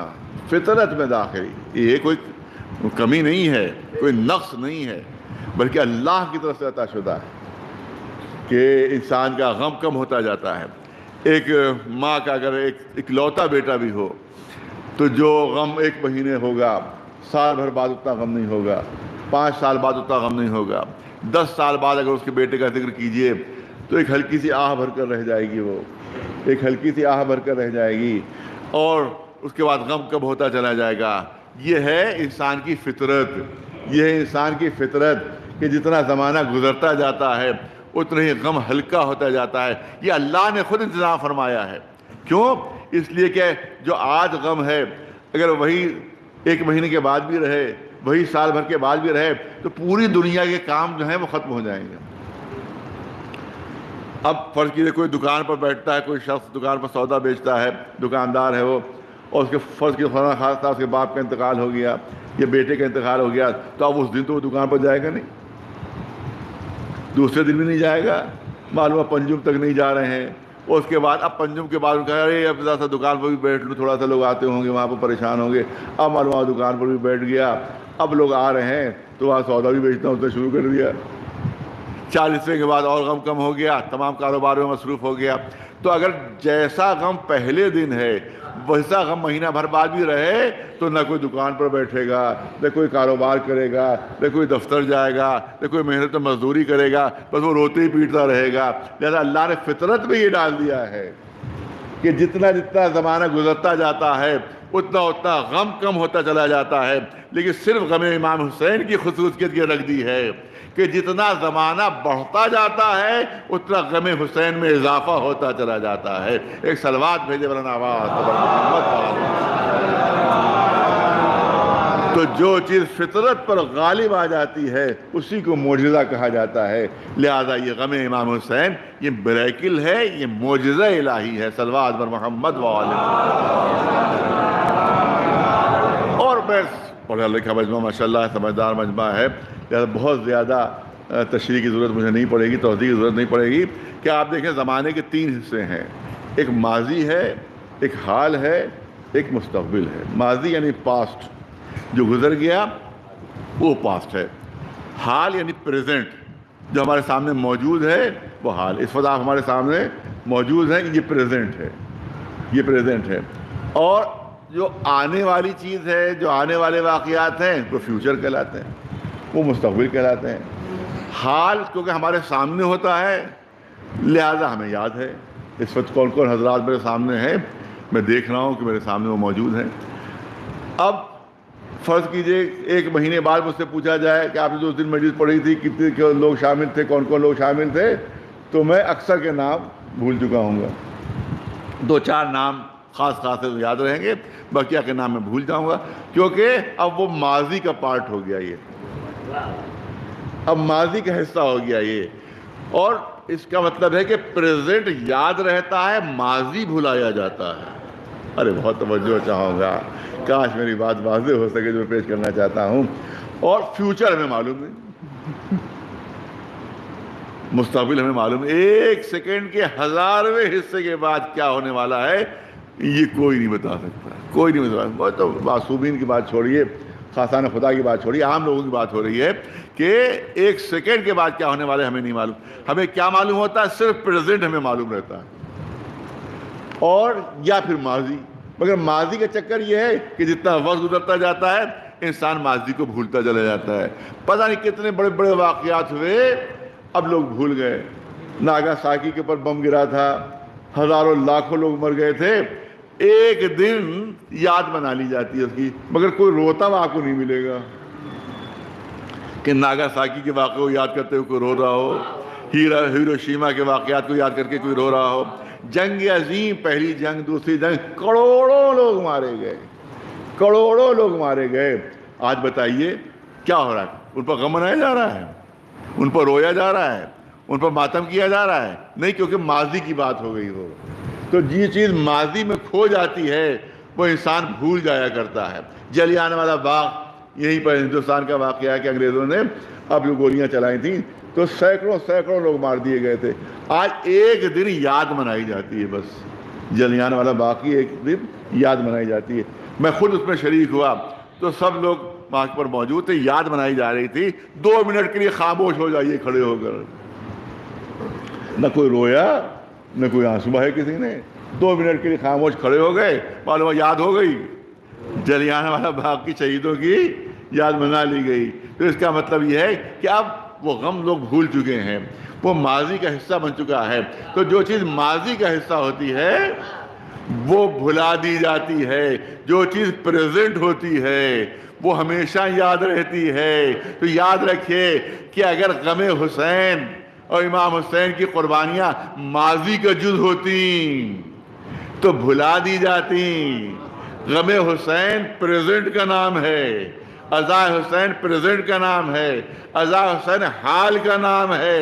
Speaker 3: फितरत में दाखिल। ये कोई कमी नहीं है, कोई नक्स नहीं है, बल्कि अल्लाह की तरफ़ से अताशुदा है कि इंसान का गम कम होता जाता है। एक माँ का अगर एक इकलौता बेटा भी हो तो जो गम एक महीने होगा, साल भर बाद उतना गम नहीं होगा, पाँच साल बाद उतना गम नहीं होगा, दस साल बाद अगर उसके बेटे का ज़िक्र कीजिए तो एक हल्की सी आह भर कर रह जाएगी वो, एक हल्की सी आह भर कर रह जाएगी, और उसके बाद गम कब होता चला जाएगा? ये है इंसान की फितरत, ये है इंसान की फितरत कि जितना ज़माना गुजरता जाता है उतना ही गम हल्का होता जाता है। ये अल्लाह ने खुद इंतज़ाम फरमाया है। क्यों? इसलिए कि जो आज गम है, अगर वही एक महीने के बाद भी रहे, वही साल भर के बाद भी रहे तो पूरी दुनिया के काम जो हैं वो ख़त्म हो जाएँगे। अब फ़र्ज़ कीजिए कोई दुकान पर बैठता है, कोई शख्स दुकान पर सौदा बेचता है, दुकानदार है वो, और उसके फ़र्ज़ की खास था उसके बाप का इंतकाल हो गया, या बेटे का इंतकाल हो गया तो अब उस दिन तो वो दुकान पर जाएगा नहीं। दूसरे दिन भी नहीं जाएगा। मालूम है पंजुम तक नहीं जा रहे हैं। और उसके बाद, अब पंजुम के बाद उनका, अरे, अब ज़रा सा दुकान पर भी बैठ लूँ, थोड़ा सा लोग आते होंगे, वहाँ पर परेशान होंगे। अब मालूम दुकान पर भी बैठ गया। अब लोग आ रहे हैं तो वहाँ सौदा भी बेचना उसने शुरू कर दिया। चालीसवें के बाद और गम कम हो गया, तमाम कारोबार में मसरूफ़ हो गया। तो अगर जैसा गम पहले दिन है वैसा गम महीना भर बाद भी रहे तो न कोई दुकान पर बैठेगा, न कोई कारोबार करेगा, न कोई दफ्तर जाएगा, न कोई मेहनत मजदूरी करेगा, बस वो रोते ही पीटता रहेगा। लिहाजा अल्लाह ने फितरत में ये डाल दिया है कि जितना जितना ज़माना गुजरता जाता है, उतना उतना गम कम होता चला जाता है। लेकिन सिर्फ़ गम इमाम हुसैन की खसूसियत ये रख दी है। कि जितना ज़माना बढ़ता जाता है, उतना गम हुसैन में इजाफा होता चला जाता है। एक सलवात भेजे बरन आवाज़ तो जो चीज़ फितरत पर गालिब आ जाती है, उसी को मोजा कहा जाता है। लिहाजा ये गम इमाम हुसैन, ये ब्रैकिल है, ये मोजा इलाही है, सलवात बर मोहम्मद वाल। और बस, पढ़ा लिखा मजमा माशा समझदार मजमा है। लिहाजा बहुत ज़्यादा तशरी की ज़रूरत मुझे नहीं पड़ेगी तोहदी की ज़रूरत नहीं पड़ेगी। कि आप देखें, ज़माने के तीन हिस्से हैं। एक माजी है, एक हाल है, एक मुस्तबिल है। माजी यानी पास्ट। जो गुज़र गया, वो पास्ट है। हाल यानी प्रेजेंट, जो हमारे सामने मौजूद है, वो हाल। इस वक्त आप हमारे सामने मौजूद हैं ये प्रेजेंट है। ये प्रेजेंट है। और जो आने वाली चीज़ है, जो आने वाले वाक़ात हैं, वो फ्यूचर कहलाते हैं। वो मुस्तबिल कहलाते हैं। हाल क्योंकि हमारे सामने होता है, लिहाजा हमें याद है। इस वक्त कौन कौन हजरात मेरे सामने हैं? मैं देख रहा हूँ कि मेरे सामने वो मौजूद हैं। अब फ़र्ज़ कीजिए, एक महीने बाद मुझसे पूछा जाए कि आपने जो दिन मस्जिद पढ़ी थी, कितने लोग शामिल थे कौन कौन लोग शामिल थे तो मैं अक्सर के नाम भूल चुका हूँ दो चार नाम ख़ास खास से याद रहेंगे बकिया के नाम मैं भूल जाऊँगा, क्योंकि अब वो माजी का पार्ट हो गया ये। अब माजी का हिस्सा हो गया ये। और इसका मतलब है कि प्रेजेंट याद रहता है, माजी भुलाया जाता है। अरे, बहुत तवज्जो चाहूँगा। काश मेरी बात वाजे हो सके जो पेश करना चाहता हूँ। और फ्यूचर हमें मालूम नहीं मुस्तबिल हमें मालूम एक सेकेंड के हजारवें हिस्से के बाद क्या होने वाला है, ये कोई नहीं बता सकता। कोई नहीं बता सकता। तो मासूमीन की बात छोड़िए। खासाना खुदा की बात छोड़िए आम लोगों की बात हो रही है कि एक सेकेंड के बाद क्या होने वाले हमें नहीं मालूम। हमें क्या मालूम होता है? सिर्फ़ प्रेजेंट हमें मालूम रहता है। और, या फिर माजी। मगर माजी का चक्कर यह है कि जितना वक्त गुजरता जाता है, इंसान माजी को भूलता चला जाता है। पता नहीं कितने बड़े बड़े वाक़ात हुए, अब लोग भूल गए। नागा साकी के ऊपर बम गिरा था, हज़ारों लाखों लोग मर गए थे। एक दिन याद बना ली जाती है उसकी, मगर कोई रोता हुआ आपको नहीं मिलेगा। कि नागा साकी के वाक़े को याद करते हुए कोई रो रहा हो, हीरा, हीरोशीमा के वाक़ात को याद करके कोई रो रहा हो, जंग अजीम, पहली जंग, दूसरी जंग, करोड़ों लोग मारे गए, करोड़ों लोग मारे गए। आज बताइए, क्या हो रहा है? उन पर गम मनाया जा रहा है? उन पर रोया जा रहा है? उन पर मातम किया जा रहा है? नहीं, क्योंकि माजी की बात हो गई हो। तो ये चीज़ माजी में खो जाती है, वो इंसान भूल जाया करता है। जलियाने वाला बाग, यहीं पर हिंदुस्तान का वाक़ है कि अंग्रेज़ों ने अब जो गोलियाँ चलाई थी तो सैकड़ों सैकड़ों लोग मार दिए गए थे। आज एक दिन याद मनाई जाती है बस। जलियान वाला बाग की एक दिन याद मनाई जाती है। मैं खुद उसमें शरीक हुआ तो सब लोग वहाँ पर मौजूद थे, याद मनाई जा रही थी। दो मिनट के लिए खामोश हो जाइए खड़े होकर। न कोई रोया न कोई आँसू बहाए किसी ने। दो मिनट के लिए खामोश खड़े हो गए मालूम याद हो गई। जलियाना वाला बाग की शहीदों की याद मना ली गई। तो इसका मतलब यह है कि अब वो गम लोग भूल चुके हैं। वो माजी का हिस्सा बन चुका है। तो जो चीज़ माजी का हिस्सा होती है, वो भुला दी जाती है। जो चीज़ प्रेजेंट होती है, वो हमेशा याद रहती है। तो याद रखिए कि अगर गम हुसैन और इमाम हुसैन की कुर्बानियाँ माजी का जुज होती तो भुला दी जाती। गम हुसैन प्रेजेंट का नाम है, अज़ा हुसैन प्रेजेंट का नाम है, अज़ा हुसैन हाल का नाम है।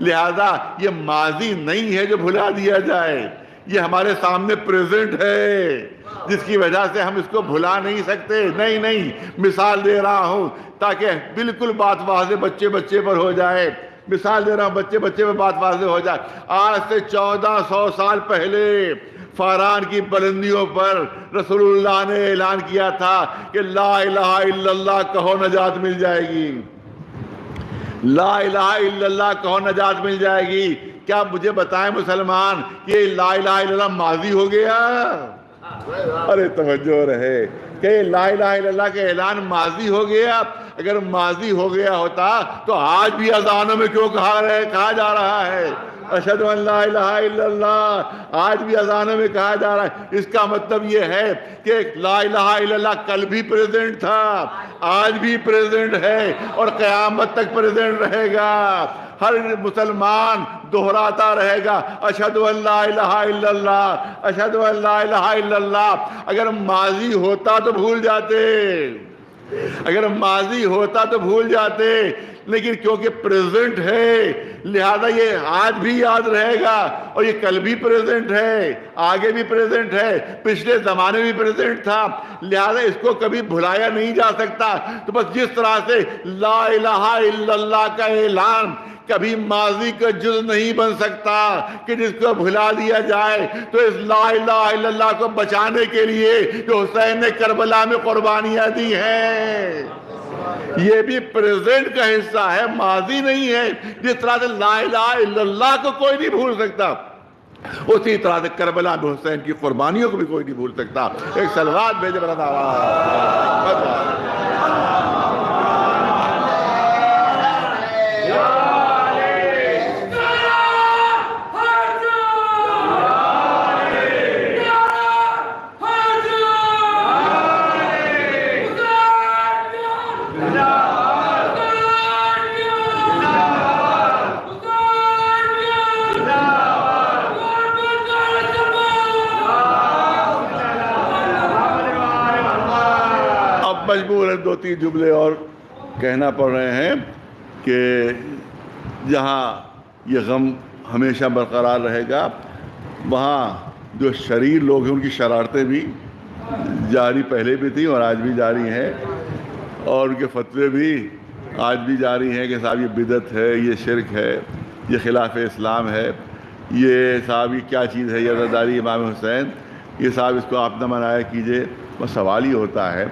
Speaker 3: लिहाजा ये माजी नहीं है जो भुला दिया जाए, ये हमारे सामने प्रेजेंट है, जिसकी वजह से हम इसको भुला नहीं सकते। नहीं नहीं, मिसाल दे रहा हूँ, ताकि बिल्कुल बात वाजे बच्चे बच्चे पर हो जाए। मिसाल दे रहा हूँ बच्चे बच्चे पर बात वाजे हो जाए। आज से चौदह सौ साल पहले फारान की बुलंदियों पर रसूलुल्लाह ने ऐलान किया था कि ला इलाहा इल्लल्लाह कहो नजात मिल जाएगी। ला इलाहा इल्लल्लाह कहो नजात मिल जाएगी। क्या मुझे बताएँ मुसलमान कि ला इलाहा इल्लल्लाह माजी हो गया? अरे तवज्जो रहे। कि ला इलाहा इल्लल्लाह के ऐलान माजी हो गया? अगर माजी हो गया होता तो आज भी अजानों में क्यों कहा रहे, कहा जा रहा है? अशद आज भी अजानों में कहा जा रहा है। इसका मतलब ये है कि ला कल भी प्रेजेंट था, आज भी प्रेजेंट है और क़यामत तक प्रेजेंट रहेगा। हर मुसलमान दोहराता रहेगा अशद अशद अगर माजी होता तो भूल जाते। अगर माजी होता तो भूल जाते। लेकिन क्योंकि प्रेजेंट है, लिहाजा ये आज भी याद रहेगा और ये कल भी प्रेजेंट है, आगे भी प्रेजेंट है, पिछले ज़माने भी प्रेजेंट था, लिहाजा इसको कभी भुलाया नहीं जा सकता। तो बस जिस तरह से ला इलाहा इल्लल्लाह का ऐलान, कभी माजी का जुज नहीं बन सकता कि जिसको भुला दिया जाए। तो इस ला इलाहा को बचाने के लिए जो हुसैन ने करबला में कुर्बानियाँ दी हैं। ये भी प्रेजेंट का हिस्सा है, माजी नहीं है। जिस तरह से ला को कोई नहीं भूल सकता, उसी तरह से करबला में हुसैन की कुर्बानियों को भी कोई नहीं भूल सकता। एक सलवार भेज रहा मजबूर दो तीन जुमले और कहना पड़ रहे हैं कि जहाँ ये गम हमेशा बरकरार रहेगा, वहाँ जो शरीर लोग हैं, उनकी शरारतें भी जारी पहले भी थी और आज भी जारी हैं और उनके फतवे भी आज भी जारी हैं कि साहब ये बिदत है, ये शिरक है, ये खिलाफ इस्लाम है, ये साहब ये क्या चीज़ है, ये अदादारी इमाम हुसैन, ये साहब इसको आप न मनाया कीजिए, बस सवाल ही होता है।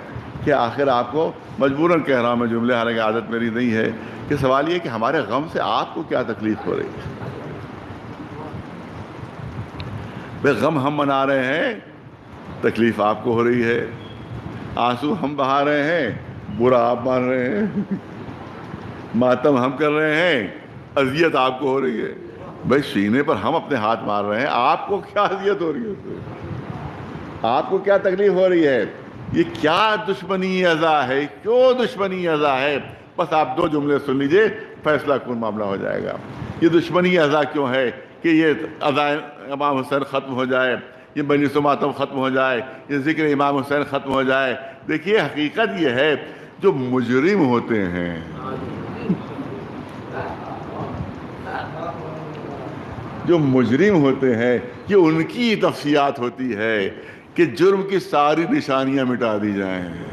Speaker 3: कि आखिर आपको मजबूरन कह रहा हूँ मैं, जुमले हालाँकि आदत मेरी नहीं है, कि सवाल ये कि हमारे गम से आपको क्या तकलीफ़ हो रही है? वे गम हम मना रहे हैं, तकलीफ़ आपको हो रही है। आँसू हम बहा रहे हैं, बुरा आप मान रहे हैं। मातम हम कर रहे हैं, अजियत आपको हो रही है। भाई, सीने पर हम अपने हाथ मार रहे हैं, आपको क्या अजियत हो रही है आपको क्या तकलीफ़ हो रही है? ये क्या दुश्मनी अज़ा है? क्यों दुश्मनी अज़ा है? बस आप दो जुमले सुन लीजिए, फैसला कौन मामला हो जाएगा? ये दुश्मनी अज़ा क्यों है कि ये अज़ा इमाम हुसैन ख़त्म हो जाए, ये बनी मातम ख़त्म हो जाए, ये ज़िक्र इमाम हुसैन ख़त्म हो जाए? देखिए, हकीकत ये है, जो मुजरिम होते हैं। जो मुजरिम होते हैं, ये उनकी तफसियात होती है। कि जुर्म की सारी निशानियाँ मिटा दी जाएँ।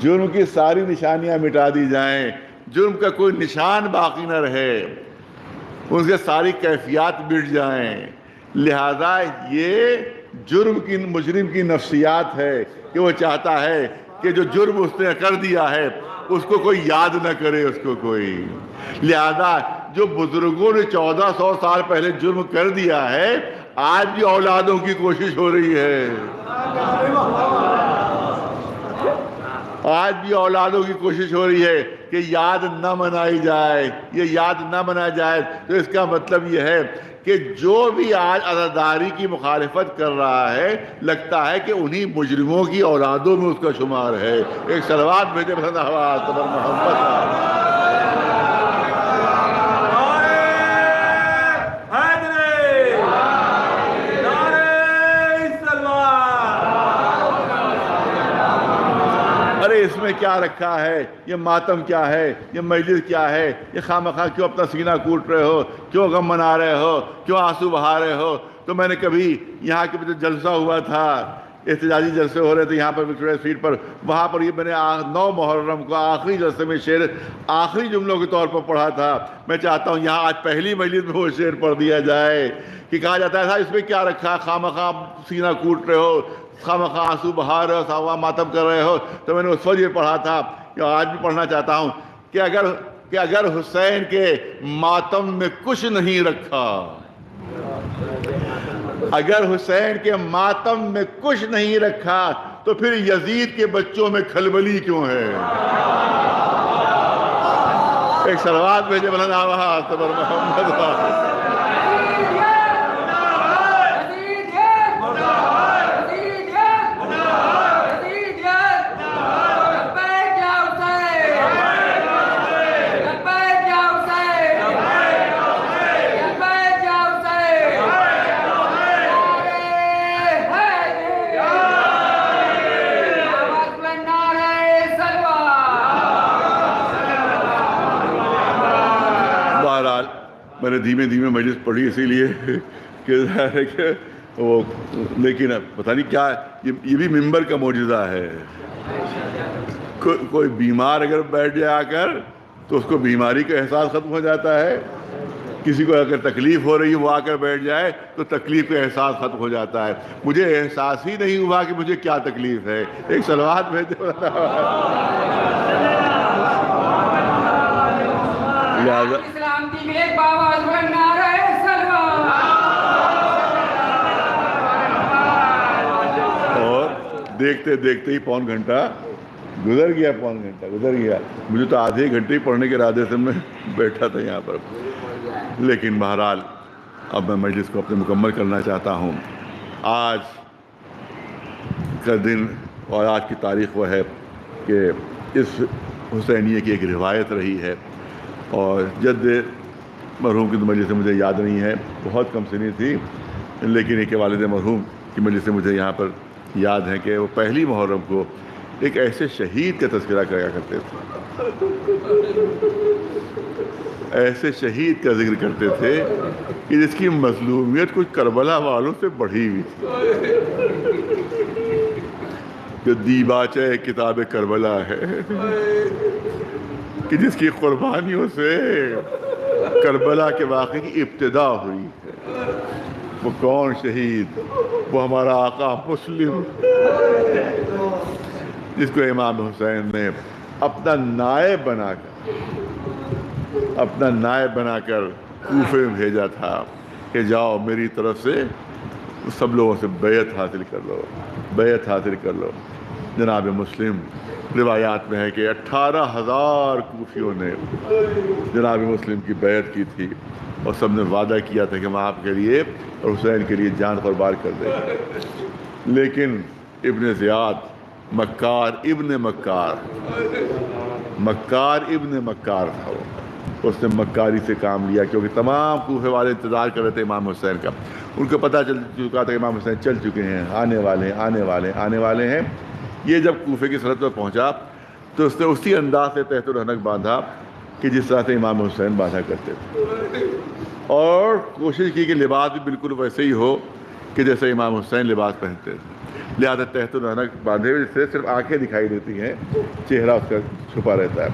Speaker 3: जुर्म की सारी निशानियाँ मिटा दी जाएँ। जुर्म का कोई निशान बाकी ना रहे। उसके सारी कैफियत मिट जाएँ। लिहाजा ये जुर्म की, मुजरिम की नफ्सियात है कि वो चाहता है कि जो जुर्म उसने कर दिया है, उसको कोई याद ना करे उसको कोई। लिहाजा जो बुज़ुर्गों ने चौदह सौ साल पहले जुर्म कर दिया है आज भी औलादों की कोशिश हो रही है। आज भी औलादों की कोशिश हो रही है कि याद न मनाई जाए। ये याद न मनाया जाए तो इसका मतलब ये है कि जो भी आज अदादारी की मुखालफत कर रहा है, लगता है कि उन्हीं मुजरिमों की औलादों में उसका शुमार है। एक सलवार भेजे मोहम्मद
Speaker 4: हैदरी नारे सलवार
Speaker 3: अरे इसमें क्या रखा है? ये मातम क्या है? ये मजलिस क्या है? ये खाम खा क्यों अपना सीना कूट रहे हो? क्यों गम मना रहे हो? क्यों आँसू बहा रहे हो? तो मैंने कभी यहाँ के जो जलसा हुआ था। एहतजाजी जलसे हो रहे थे यहाँ पर विक्टोरिया स्ट्रीट पर। वहाँ पर ये मैंने नौ मुहर्रम को आखिरी जलसे में शेर, आखिरी जुमलों के तौर पर पढ़ा था। मैं चाहता हूँ यहाँ आज पहली मजलिस में वो शेर पढ़ दिया जाए कि कहा जाता है साहब इसमें क्या रखा? है खाम सीना कूट रहे हो? खाम खा आँसू बहा रहे हो सावा मातम कर रहे हो। तो मैंने उस वक्त ये पढ़ा था कि आज भी पढ़ना चाहता हूँ, कि अगर कि अगर हुसैन के मातम में कुछ नहीं रखा, अगर हुसैन के मातम में कुछ नहीं रखा तो फिर यजीद के बच्चों में खलबली क्यों है? एक सलवात भेजे आवाज़ तबर मोहम्मद मैंने धीमे धीमे मजलिस पढ़ी इसीलिए कि है कि वो लेकिन अब पता नहीं क्या ये ये भी मिंबर का मौजूदा है। को, कोई बीमार अगर बैठ जाए आकर तो उसको बीमारी का एहसास ख़त्म हो जाता है। किसी को अगर तकलीफ़ हो रही है वो आकर बैठ जाए तो तकलीफ़ का एहसास ख़त्म हो जाता है। मुझे एहसास ही नहीं हुआ कि मुझे क्या तकलीफ़ है। एक सलवार भेज लिहाजा
Speaker 5: इस्लाम की
Speaker 3: और देखते देखते ही पौन घंटा गुजर गया, पौन घंटा गुजर गया। मुझे तो आधे घंटे ही पढ़ने के इरादे से मैं बैठा था यहाँ पर। लेकिन बहरहाल, अब मैं मजलिस को अपने मुकम्मल करना चाहता हूँ। आज का दिन और आज की तारीख वह है कि इस हुसैनिए की एक रिवायत रही है और जद मरहूम की तो मजलिस मुझे याद नहीं है। बहुत कम सुनी थी, लेकिन एक वालद मरहूम की मजलिस मुझे यहाँ पर याद है कि वो पहली मुहर्रम को एक ऐसे शहीद का तस्करा किया करते थे। ऐसे शहीद का ज़िक्र करते थे कि जिसकी मजलूमियत कुछ करबला वालों से बढ़ी हुई थी। जो दीबाचे किताब करबला है, कि जिसकी कुर्बानियों से करबला के वाक़े की इब्तदा हुई है। वो कौन शहीद? वो हमारा आका मुस्लिम। जिसको इमाम हुसैन ने अपना नायब बनाकर, अपना नायब बनाकर कूफे में भेजा था कि जाओ मेरी तरफ़ से सब लोगों से बैत हासिल कर लो बैत हासिल कर लो। जनाब मुस्लिम रिवायात में है कि अट्ठारह हज़ार कूफियों ने जनाब मुस्लिम की बैत की थी और सबने वादा किया था कि हम आपके लिए और हुसैन के लिए जान कुर्बान कर देंगे। लेकिन इबन ज़ियाद, मक्कार इब्न मक्कार मक्कार इब्न मक्कार था वो। उसने मक्कारी से काम लिया क्योंकि तमाम कूफे वाले इंतज़ार कर रहे थे इमाम हुसैन का। उनको पता चल चुका था कि इमाम हुसैन चल चुके हैं, आने वाले हैं, आने वाले हैं, आने वाले हैं। ये जब कोफे की सरहद पर पहुँचा तो उसने उसी अंदाज से तहत रहनक बांधा कि जिस तरह से इमाम हुसैन बांधा करते थे। और कोशिश की कि लिबास भी बिल्कुल वैसे ही हो कि जैसे इमाम हुसैन लिबास पहनते थे। लिहाजा तहत बांधे हुए, जिससे सिर्फ़ आँखें दिखाई देती हैं, चेहरा उसका छुपा रहता है।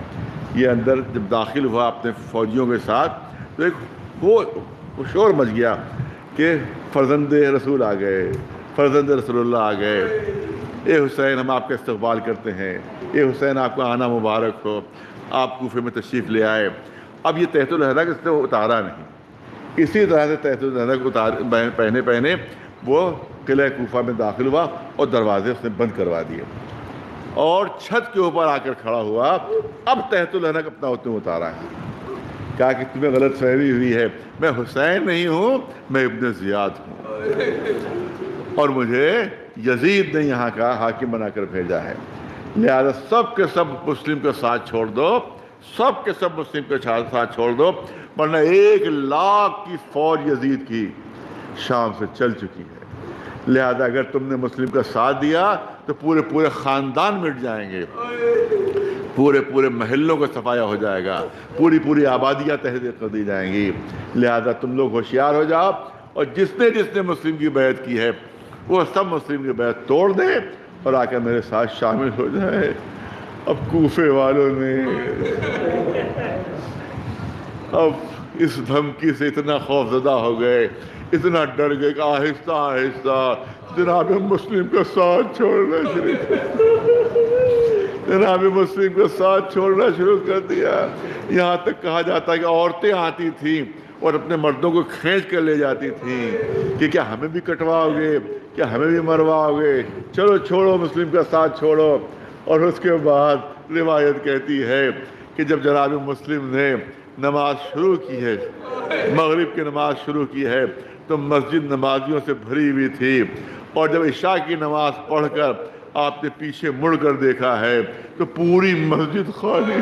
Speaker 3: ये अंदर जब दाखिल हुआ अपने फौजियों के साथ तो एक वो शोर मच गया कि फर्जंद रसूल आ गए, फर्जंद रसोल्ला आ गए। ए हुसैन, हम आपका इस्तकबाल करते हैं। ए हुसैन, आपका आना मुबारक हो। आप कूफे में तशरीफ़ ले आए। अब ये तहतुलहदा किसने उतारा नहीं। इसी तरह से तहतुलहदा को उतार पहने पहने वो किले कोफा में दाखिल हुआ और दरवाजे उसने बंद करवा दिए। और छत के ऊपर आकर खड़ा हुआ। अब तहतुलहनक अपना उसने उतारा है। कहा कि तुम्हें गलत फहमी हुई है। मैं हुसैन नहीं हूँ, मैं इब्न ज़ियाद हूँ। और मुझे यजीद ने यहाँ का हाकिम बनाकर भेजा है। लिहाजा सब के सब मुस्लिम का साथ छोड़ दो सब के सब मुस्लिम के साथ छोड़ दो, वरना एक लाख की फौज यजीद की शाम से चल चुकी है। लिहाजा अगर तुमने मुस्लिम का साथ दिया तो पूरे पूरे ख़ानदान मिट जाएँगे। पूरे पूरे महलों का सफाया हो जाएगा। पूरी पूरी आबादियाँ तहरीर कर दी जाएँगी। लिहाजा तुम लोग होशियार हो जाओ। और जिसने जिसने मुस्लिम की बैत की है वो सब मुस्लिम की बैत तोड़ दे और आकर मेरे साथ शामिल हो जाए। अब कूफे वालों ने अब इस धमकी से इतना खौफजदा हो गए, इतना डर गए कि आहिस्ता आहिस्ता, जनाब मुस्लिम का साथ छोड़ना शुरू जनाब मुस्लिम का साथ छोड़ना शुरू कर दिया। यहाँ तक कहा जाता है कि औरतें आती थीं और अपने मर्दों को खींच कर ले जाती थी कि क्या हमें भी कटवाओगे, क्या हमें भी मरवाओगे? चलो छोड़ो, मुस्लिम का साथ छोड़ो। और उसके बाद रिवायत कहती है कि जब जनाब मुस्लिम ने नमाज़ शुरू की है, मगरिब की नमाज़ शुरू की है तो मस्जिद नमाजियों से भरी हुई थी। और जब इशा की नमाज़ पढ़कर आपने पीछे मुड़कर देखा है तो पूरी मस्जिद खाली।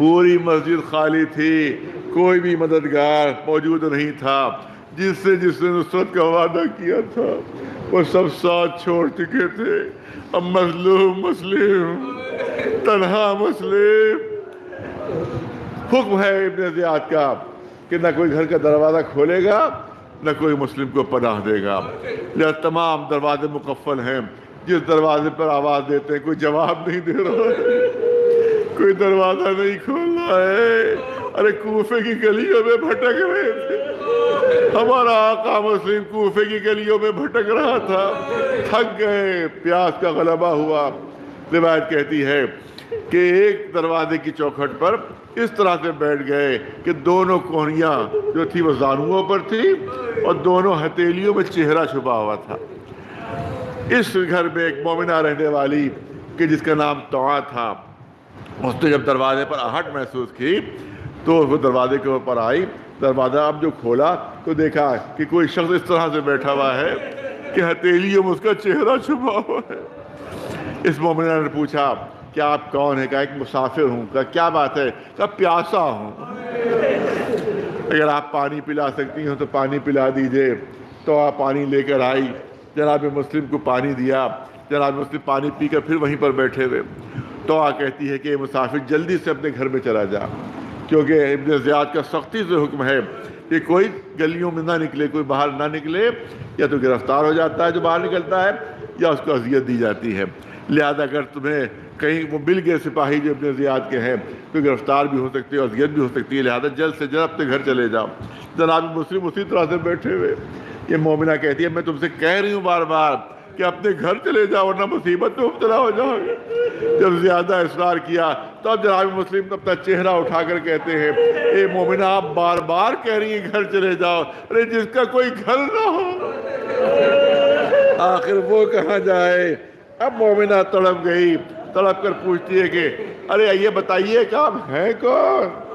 Speaker 3: पूरी मस्जिद खाली थी, कोई भी मददगार मौजूद नहीं था। जिससे जिसने नुसरत का वादा किया था, वो सब साथ छोड़ चुके थे। अब मजलूम, मुस्लिम, तनहा, मुस्लिम। हुक्म है इब्न जियाद का कि ना कोई घर का दरवाज़ा खोलेगा, न कोई मुस्लिम को पनाह देगा। लिहाजा तमाम दरवाजे मुकफ़ल हैं। जिस दरवाजे पर आवाज़ देते हैं, कोई जवाब नहीं दे रहा। है कोई दरवाज़ा नहीं खोल रहा है। अरे कूफे की गलियों में भटक रहे थे। हमारा आका मुस्लिम कूफे की गलियों में भटक रहा था। थक गए, प्यास का गलबा हुआ। रिवायत कहती है कि एक दरवाजे की चौखट पर इस तरह से बैठ गए कि दोनों कोहनियाँ जो थी वो जानुओं पर थी और दोनों हथेलियों में चेहरा छुपा हुआ था। इस घर में एक मोमिना रहने वाली कि जिसका नाम तोआ था। उसने जब दरवाजे पर आहट महसूस की तो वो दरवाजे के ऊपर आई। दरवाज़ा अब जो खोला तो देखा कि कोई शख्स इस तरह से बैठा हुआ है कि हथेलियों में उसका चेहरा छुपा हुआ है। इस मोमिना ने पूछा, क्या आप कौन है? कहा, एक मुसाफिर हूँ। कहा, क्या बात है? कहा, प्यासा हूँ। अगर आप पानी पिला सकती हो तो पानी पिला दीजिए। तो आप पानी लेकर आई। जनाब मुस्लिम को पानी दिया। जनाब मुस्लिम पानी पीकर फिर वहीं पर बैठे हुए। तो कहती है कि मुसाफिर, जल्दी से अपने घर में चला जा। क्योंकि इब्न ज़ियाद का सख्ती से हुक्म है कि कोई गलियों में ना निकले, कोई बाहर ना निकले, या तो गिरफ़्तार हो जाता है जो बाहर निकलता है, या उसको अजियत दी जाती है। लिहाजा अगर तुम्हें कहीं वो मिल गए सिपाही जो अपने ज़ियाद के हैं तो गिरफ़्तार भी हो सकती है, अजियत भी हो सकती है। लिहाजा जल्द से जल्द अपने घर चले जाओ। जनाब मुस्लिम उसी तरह से बैठे हुए। ये मोमिना कहती है, मैं तुमसे कह रही हूँ बार बार कि अपने घर चले जाओ, वरना मुसीबत में मुबतला हो जाओगे। जब ज़्यादा इसरार किया, तब जनाब मुस्लिम अपना चेहरा उठाकर कहते हैं, ए मोमिना, आप बार बार कह रही हैं, घर चले जाओ। अरे, जिसका कोई घर ना हो। आखिर वो कहाँ जाए? अब मोमिना तड़प गई, तड़प कर पूछती है कि, अरे, ये बताइए कि आप हैं कौन?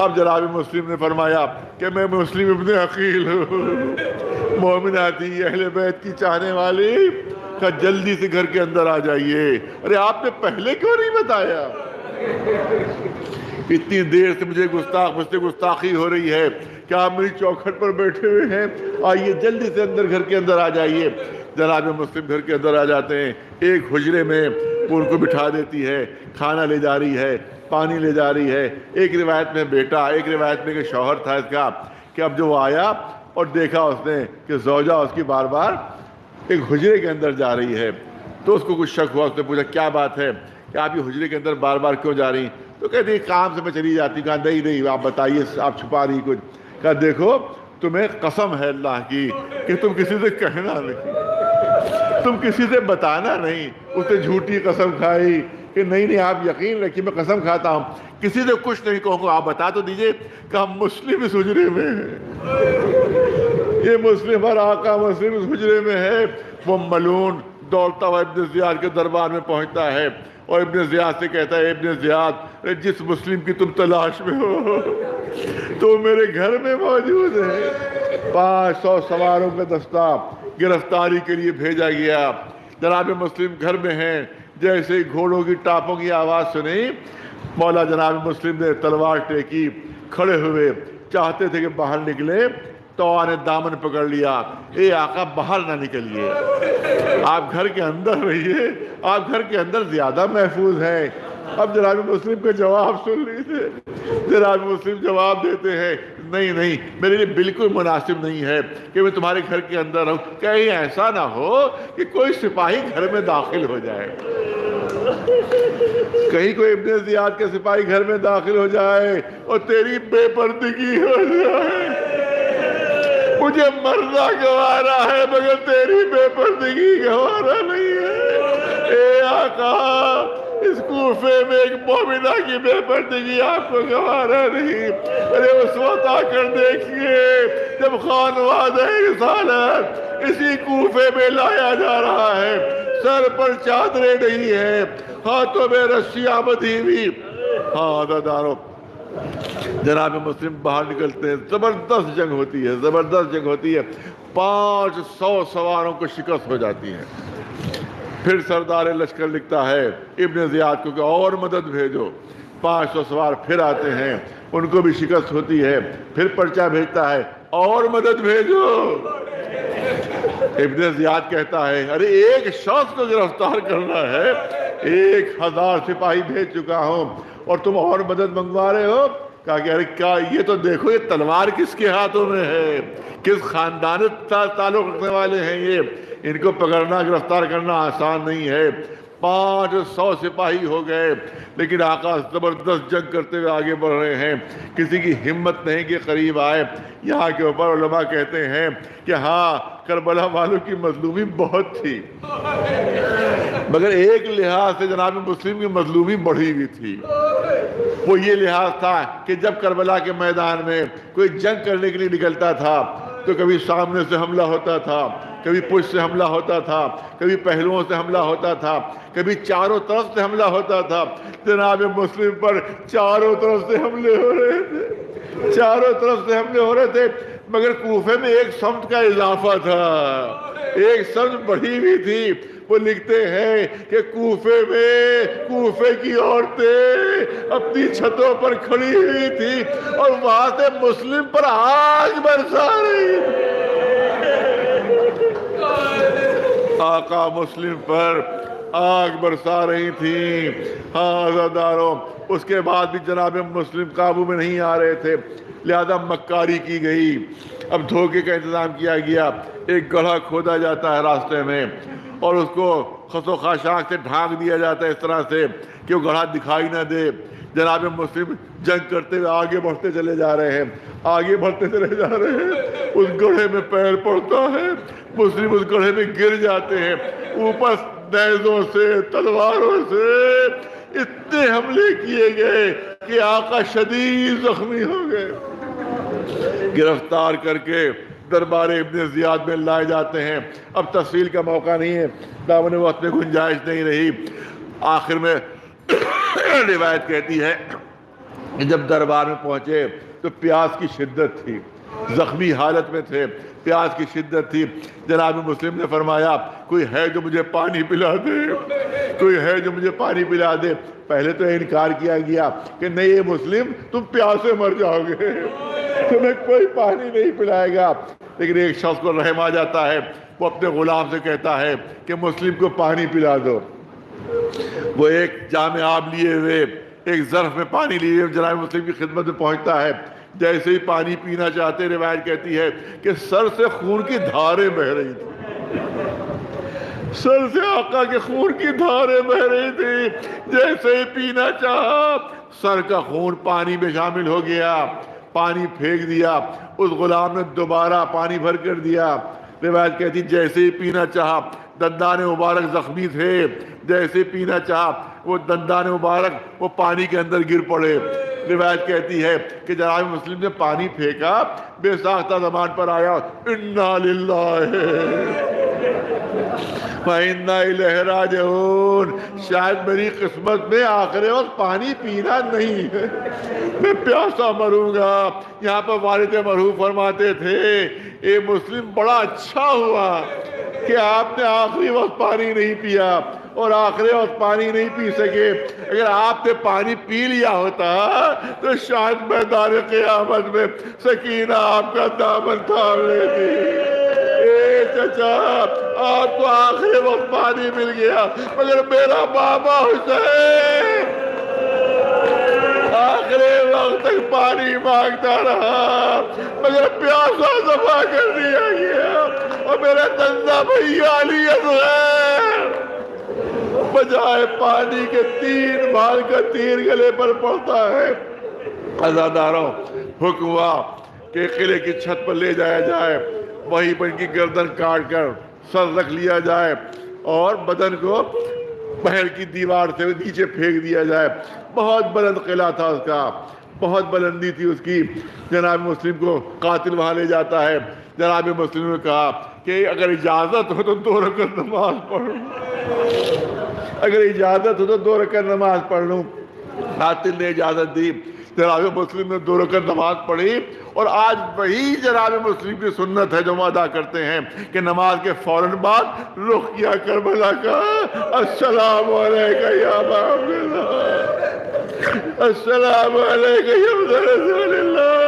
Speaker 3: अब जनाब मुस्लिम ने फरमाया कि मैं मुस्लिम इब्न अकील हूँ। मोमिना थी अहले बैत की चाहने वाली का जल्दी से घर के अंदर आ जाइए। अरे आपने पहले क्यों नहीं बताया? इतनी देर से मुझे गुस्ताख, मुझसे गुस्ताखी हो रही है। क्या आप मेरी चौखट पर बैठे हुए हैं? आइए, जल्दी से अंदर, घर के अंदर आ जाइए। जनाब मुस्लिम घर के अंदर आ जाते हैं। एक हुजरे में उनको बिठा देती है, खाना ले जा रही है। पानी ले जा रही है। एक रिवायत में बेटा, एक रिवायत में कि शौहर था इसका कि अब जो वो आया और देखा उसने कि जोजा उसकी बार बार एक हुजरे के अंदर जा रही है। तो उसको कुछ शक हुआ, उसने पूछा, क्या बात है? कि आप ये हुजरे के अंदर बार बार क्यों जा रही? तो कहती काम से मैं चली जाती कहा, नहीं नहीं, आप बताइए, आप छुपा रही कुछ? कहा, देखो, तुम्हें कसम है अल्लाह की कि तुम किसी से कहना नहीं, तुम किसी से बताना नहीं। उसने झूठी कसम खाई कि नहीं नहीं, आप यकीन रखिए मैं कसम खाता हूँ। किसी से कुछ नहीं कहूँगा, आप बता तो दीजिए कि हम मुस्लिम इस हुजरे में हैं। ये मुस्लिम और आका मुस्लिम इस हुजरे में है। वो मलून दौड़ता हुआ इब्न जियाद के दरबार में पहुँचता है। और इब्न जियाद से कहता है इब्न जियाद जिस मुस्लिम की तुम तलाश में हो तो मेरे घर में मौजूद है। पाँच सौ सवारों का दस्ता गिरफ्तारी के लिए भेजा गया। जनाब मुस्लिम घर में हैं। जैसे घोड़ों की टापों की आवाज़ सुनी, मौला जनाब मुस्लिम ने तलवार टेकी, खड़े हुए, चाहते थे कि बाहर निकले तो ने दामन पकड़ लिया। ए आका, बाहर ना निकलिए। आप घर के अंदर रहिए, आप घर के अंदर ज़्यादा महफूज हैं। अब जनाब मुस्लिम के जवाब सुन लीजिए। जनाब मुस्लिम जवाब देते हैं नहीं नहीं, मेरे लिए बिल्कुल मुनासिब नहीं है कि मैं तुम्हारे घर के अंदर रहूँ। कहीं ऐसा ना हो कि कोई सिपाही घर में दाखिल हो जाए। कहीं कोई इब्ने जियाद के सिपाही घर में दाखिल हो जाए और तेरी बेपर्दगी हो जाए। मुझे मरना गवारा है, मगर तेरी बेपर्दगी गवारा नहीं है। ए आका इस कूफे में एक मोमिना की बेपर्दगी आपको गवारा नहीं। अरे उस वक्त आकर देखिए, जब खान वादे इसी कूफे में लाया जा रहा है। सर पर चादरें नहीं है, हाथों में रस्सियाँ बधी हुई। हाँ अदादारों जनाब मुस्लिम बाहर निकलते हैं, ज़बरदस्त जंग होती है, ज़बरदस्त जंग होती है। पाँच सौ सवारों को शिकस्त हो जाती है। फिर सरदार लश्कर लिखता है, इब्न जियाद को कि और मदद भेजो। पाँच सौ सवार फिर आते हैं, उनको भी शिकस्त होती है, फिर पर्चा भेजता है, और मदद भेजो। इब्न जियाद कहता है, अरे, एक शख्स को गिरफ़्तार करना है, एक हज़ार सिपाही भेज चुका हूँ और तुम और मदद मंगवा रहे हो? कहा कि, अरे, क्या ये तो देखो, ये तलवार किसके हाथों में है? किस खानदान ताल्लुक रखने वाले हैं ये? इनको पकड़ना, गिरफ़्तार करना आसान नहीं है। पाँच सौ सिपाही हो गए, लेकिन आकाश ज़बरदस्त जंग करते हुए आगे बढ़ रहे हैं। किसी की हिम्मत नहीं के करीब आए। यहाँ के ऊपर उलमा कहते हैं कि हाँ करबला वालों की मजलूमी बहुत थी। मगर एक लिहाज से जनाब मुस्लिम की मजलूमी बढ़ी हुई थी। वो ये लिहाज था कि जब करबला के मैदान में कोई जंग करने के लिए निकलता था तो कभी सामने से हमला होता था, कभी पुश से हमला होता था, कभी पहलुओं से हमला होता था, कभी चारों तरफ़ से हमला होता था। जनाब मुस्लिम पर चारों तरफ़ से हमले हो रहे थे, चारों तरफ़ से हमले हो रहे थे, मगर कोफे में एक समत का इजाफा था, एक समझ बढ़ी हुई थी। वो लिखते हैं कि कूफे में, कूफे की औरतें अपनी छतों पर खड़ी हुई थी और वहाँ से मुस्लिम पर आग बरसा रही आका मुस्लिम पर आग बरसा रही थी। हाँ उसके बाद भी जनाब मुस्लिम काबू में नहीं आ रहे थे। लिहाजा मक्कारी की गई। अब धोखे का इंतज़ाम किया गया। एक गढ़ा खोदा जाता है रास्ते में। और उसको खसो खाशाक से ढांक दिया जाता है इस तरह से कि वो गढ़ा दिखाई ना दे। जनाब मुस्लिम जंग करते हुए आगे बढ़ते चले जा रहे हैं। आगे बढ़ते चले जा रहे हैं। उस गढ़े में पैर पड़ता है। मुस्लिम उस गढ़े में गिर जाते हैं। ऊपर नैजों से, तलवारों से इतने हमले किए गए कि आका शदीद जख्मी हो गए। गिरफ़्तार करके दरबार इब्न जियाद में लाए जाते हैं। अब तफसील का मौका नहीं है। दामन वक्त में गुंजाइश नहीं रही। आखिर में रिवायत कहती है कि जब दरबार में पहुँचे तो प्यास की शिद्दत थी। जख्मी हालत में थे। प्यास की शिद्दत थी। जनाब मुस्लिम ने फरमाया, कोई है जो मुझे पानी पिला दे? कोई है जो मुझे पानी पिला दे? पहले तो इनकार किया गया कि नहीं, ये मुस्लिम, तुम प्यासे मर जाओगे। तुम्हें कोई पानी नहीं पिलाएगा। लेकिन एक शख्स को रहम आ जाता है। वो अपने गुलाम से कहता है कि मुस्लिम को पानी पिला दो। वो एक जाम आब लिए हुए, एक जरफ में पानी लिए हुए जनाब मुस्लिम की खिदमत में पहुँचता है। जैसे ही पानी पीना चाहते रिवायत कहती है कि सर से खून की धारें बह रही थी। सर से आका के खून की धारें बह रही थी। जैसे ही पीना चाहा, सर का खून पानी में शामिल हो गया। पानी फेंक दिया, उस गुलाम ने दोबारा पानी भर कर दिया। रिवायत कहती, जैसे ही पीना चाहा, दंदान मुबारक जख्मी थे। जैसे पीना चाहा, वो दंदान मुबारक, वो पानी के अंदर गिर पड़े। रिवायत कहती है कि जनाब मुस्लिम ने पानी फेंका, बेसाख्ता जबान पर आया, इन्ना लहराजून शायद मेरी किस्मत में आखिरी वक्त पानी पीना नहीं है। मैं प्यासा मरूँगा। यहाँ पर वालिद मरहू फरमाते थे ये मुस्लिम, बड़ा अच्छा हुआ कि आपने आखिरी वक्त पानी नहीं पिया, और आखिरी वक्त पानी नहीं पी सके। अगर आपने पानी पी लिया होता तो शायद मैदान क़यामत में सकीना आपका दामन थाम लेती। चचा, आपको आखिरी वक्त पानी मिल गया, मगर मेरा बाबा हुसैन आखिरी वक्त तक पानी माँगता रहा, मगर प्यासा दफ़ा कर दिया गया, और मेरा दंदा भैया अली बजाय पानी के तीन भाल का तीर गले पर पड़ता है। अजादारों, हुक्म हुआ कि किले की छत पर ले जाया जाए। वहीं पर इनकी गर्दन काट कर सर रख लिया जाए और बदन को महल की दीवार से नीचे फेंक दिया जाए। बहुत बुलंद किला था उसका। बहुत बुलंदी थी उसकी। जनाब मुस्लिम को कातिल वहाँ ले जाता है। जनाब मुस्लिम ने कहा कि अगर इजाज़त हो तो दो रकत नमाज़ पढ़ लूँ। अगर इजाज़त हो तो दो रकत नमाज़ पढ़ लूँ। कातिल ने इजाज़त दी। जनाब मुस्लिम ने दो रकत नमाज़ पढ़ी और आज वही जनाब मुस्लिम की सुन्नत है जो हम अदा करते हैं कि नमाज़ के फ़ौरन बाद रुख किया का। या अस्सलाम वालेकुम या रसूलल्लाह।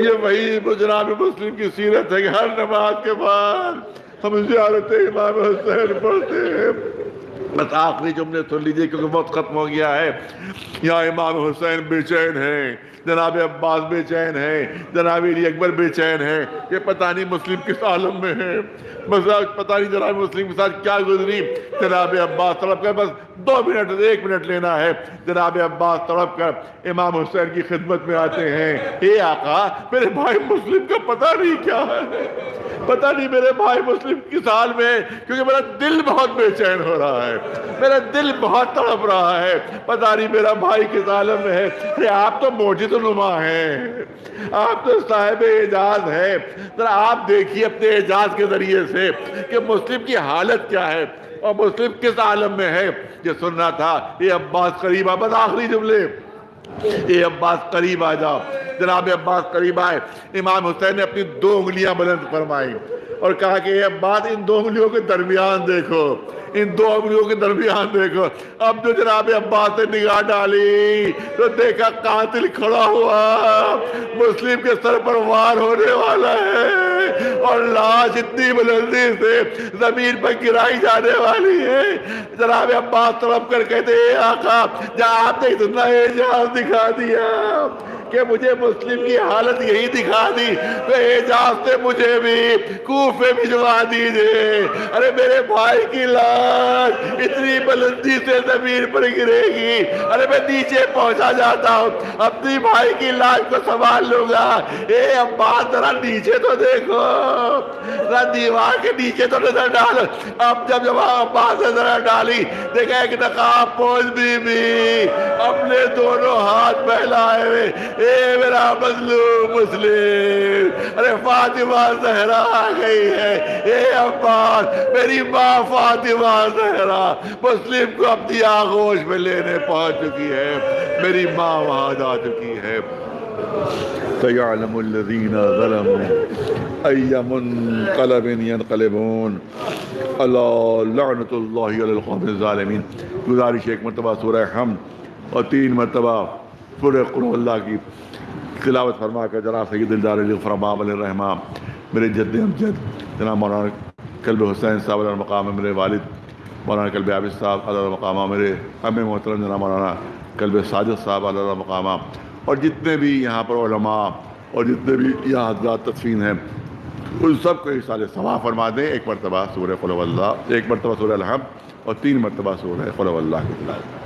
Speaker 3: ये वही जनाब मुस्लिम की सीरत है कि हर नमाज़ के बाद हम जियारत इमाम हुसैन पढ़ते हैं। बस आखिरी जुमले सुन लीजिए क्योंकि बहुत खत्म हो गया है। यहाँ इमाम हुसैन बेचैन है, जनाब अब्बास बेचैन है, जनाब अली अकबर बेचैन है। ये पता नहीं मुस्लिम किस आलम में है। पता नहीं जनाब मुस्लिम के साथ क्या गुजरी। जनाब अब्बास तड़प कर बस दो मिनट, एक मिनट लेना है। जनाब अब्बास तड़प कर इमाम हुसैन की खिदमत में आते हैं। हे आका, मेरे भाई मुस्लिम का पता नहीं क्या है? पता नहीं मेरे भाई मुस्लिम किस हाल में क्योंकि मेरा दिल बहुत बेचैन हो रहा है। मेरा दिल बहुत तड़प रहा है। पता नहीं मेरा भाई किस आलम में है। अरे आप तो मोजिद नुमा हैं। आप तो साहेब एजाज है। जरा आप देखिए अपने एजाज के ज़रिए से कि मुस्लिम की हालत क्या है और मुस्लिम किस आलम में है? ये सुनना था ये अब्बास करीब बस आखिरी जुमले। ये अब्बास करीब आ जाओ। जनाब अब्बास करीब आए। इमाम हुसैन ने अपनी दो उंगलियाँ बुलंद फरमाई। और कहा कि ये अब्बास इन दो उंगलियों के दरमियान देखो। इन दो उंगलियों के दरमियान देखो। अब जो जनाब अब्बास ने निगाह डाली तो देखा कातिल खड़ा हुआ। मुस्लिम के सर पर वार होने वाला है और लाश इतनी बुलंदी से ज़मीन पर गिराई जाने वाली है। जनाब अब्बास तड़प कर कहते आका, जहाँ आपने इतना एजाज दिखा दिया। कि मुझे मुस्लिम की हालत यही दिखा दी। तो एजाज से मुझे भी कूफे भिजवा दीजिए। अरे मेरे भाई की लाश इतनी बुलंदी से ज़मीन पर गिरेगी। अरे मैं नीचे पहुँचा जाता हूँ। अपनी भाई की लाश को संभाल लूँगा। ए अब्बास जरा नीचे तो देखो। जरा दीवार के नीचे तो नज़र डालो। अब जब जब अब्बास ने नज़र डाली, देखा एक नकाब पोज बीबी अपने दोनों हाथ फैलाए हुए ए, मेरा मजलूम मुस्लिम। अरे, फातिमा जहरा आ गई है। ए, अब्बास, मेरी माँ फातिमा जहरा मुस्लिम को अपनी आगोश में लेने पहुँच चुकी है। मेरी माँ वहाँ जा चुकी है। ज़ालिमीन। गुजारिश एक मरतबा सूरह हम और तीन मरतबा सूरह कुल अल्लाह की तिलावत फरमा कर जना फरमा मेरे जद अमजद जना मौलाना कलब हुसैन साहब मकाम मेरे वालिद, मौलाना कलब आबिद साहब अला मकामा मेरे हम मोहतरम जना मौलाना कल्ब साजद साहब मकामा और जितने भी यहाँ पर और जितने भी यहाँ हजरात तस्वीन हैं, उन सबको साल सवा फरमा दें। एक मरतबा सूर्य फुलवल्ला एक मरतबा सूर्य अलहम और तीन मरतबा सूर्य फुलवल्ला की तिलावत।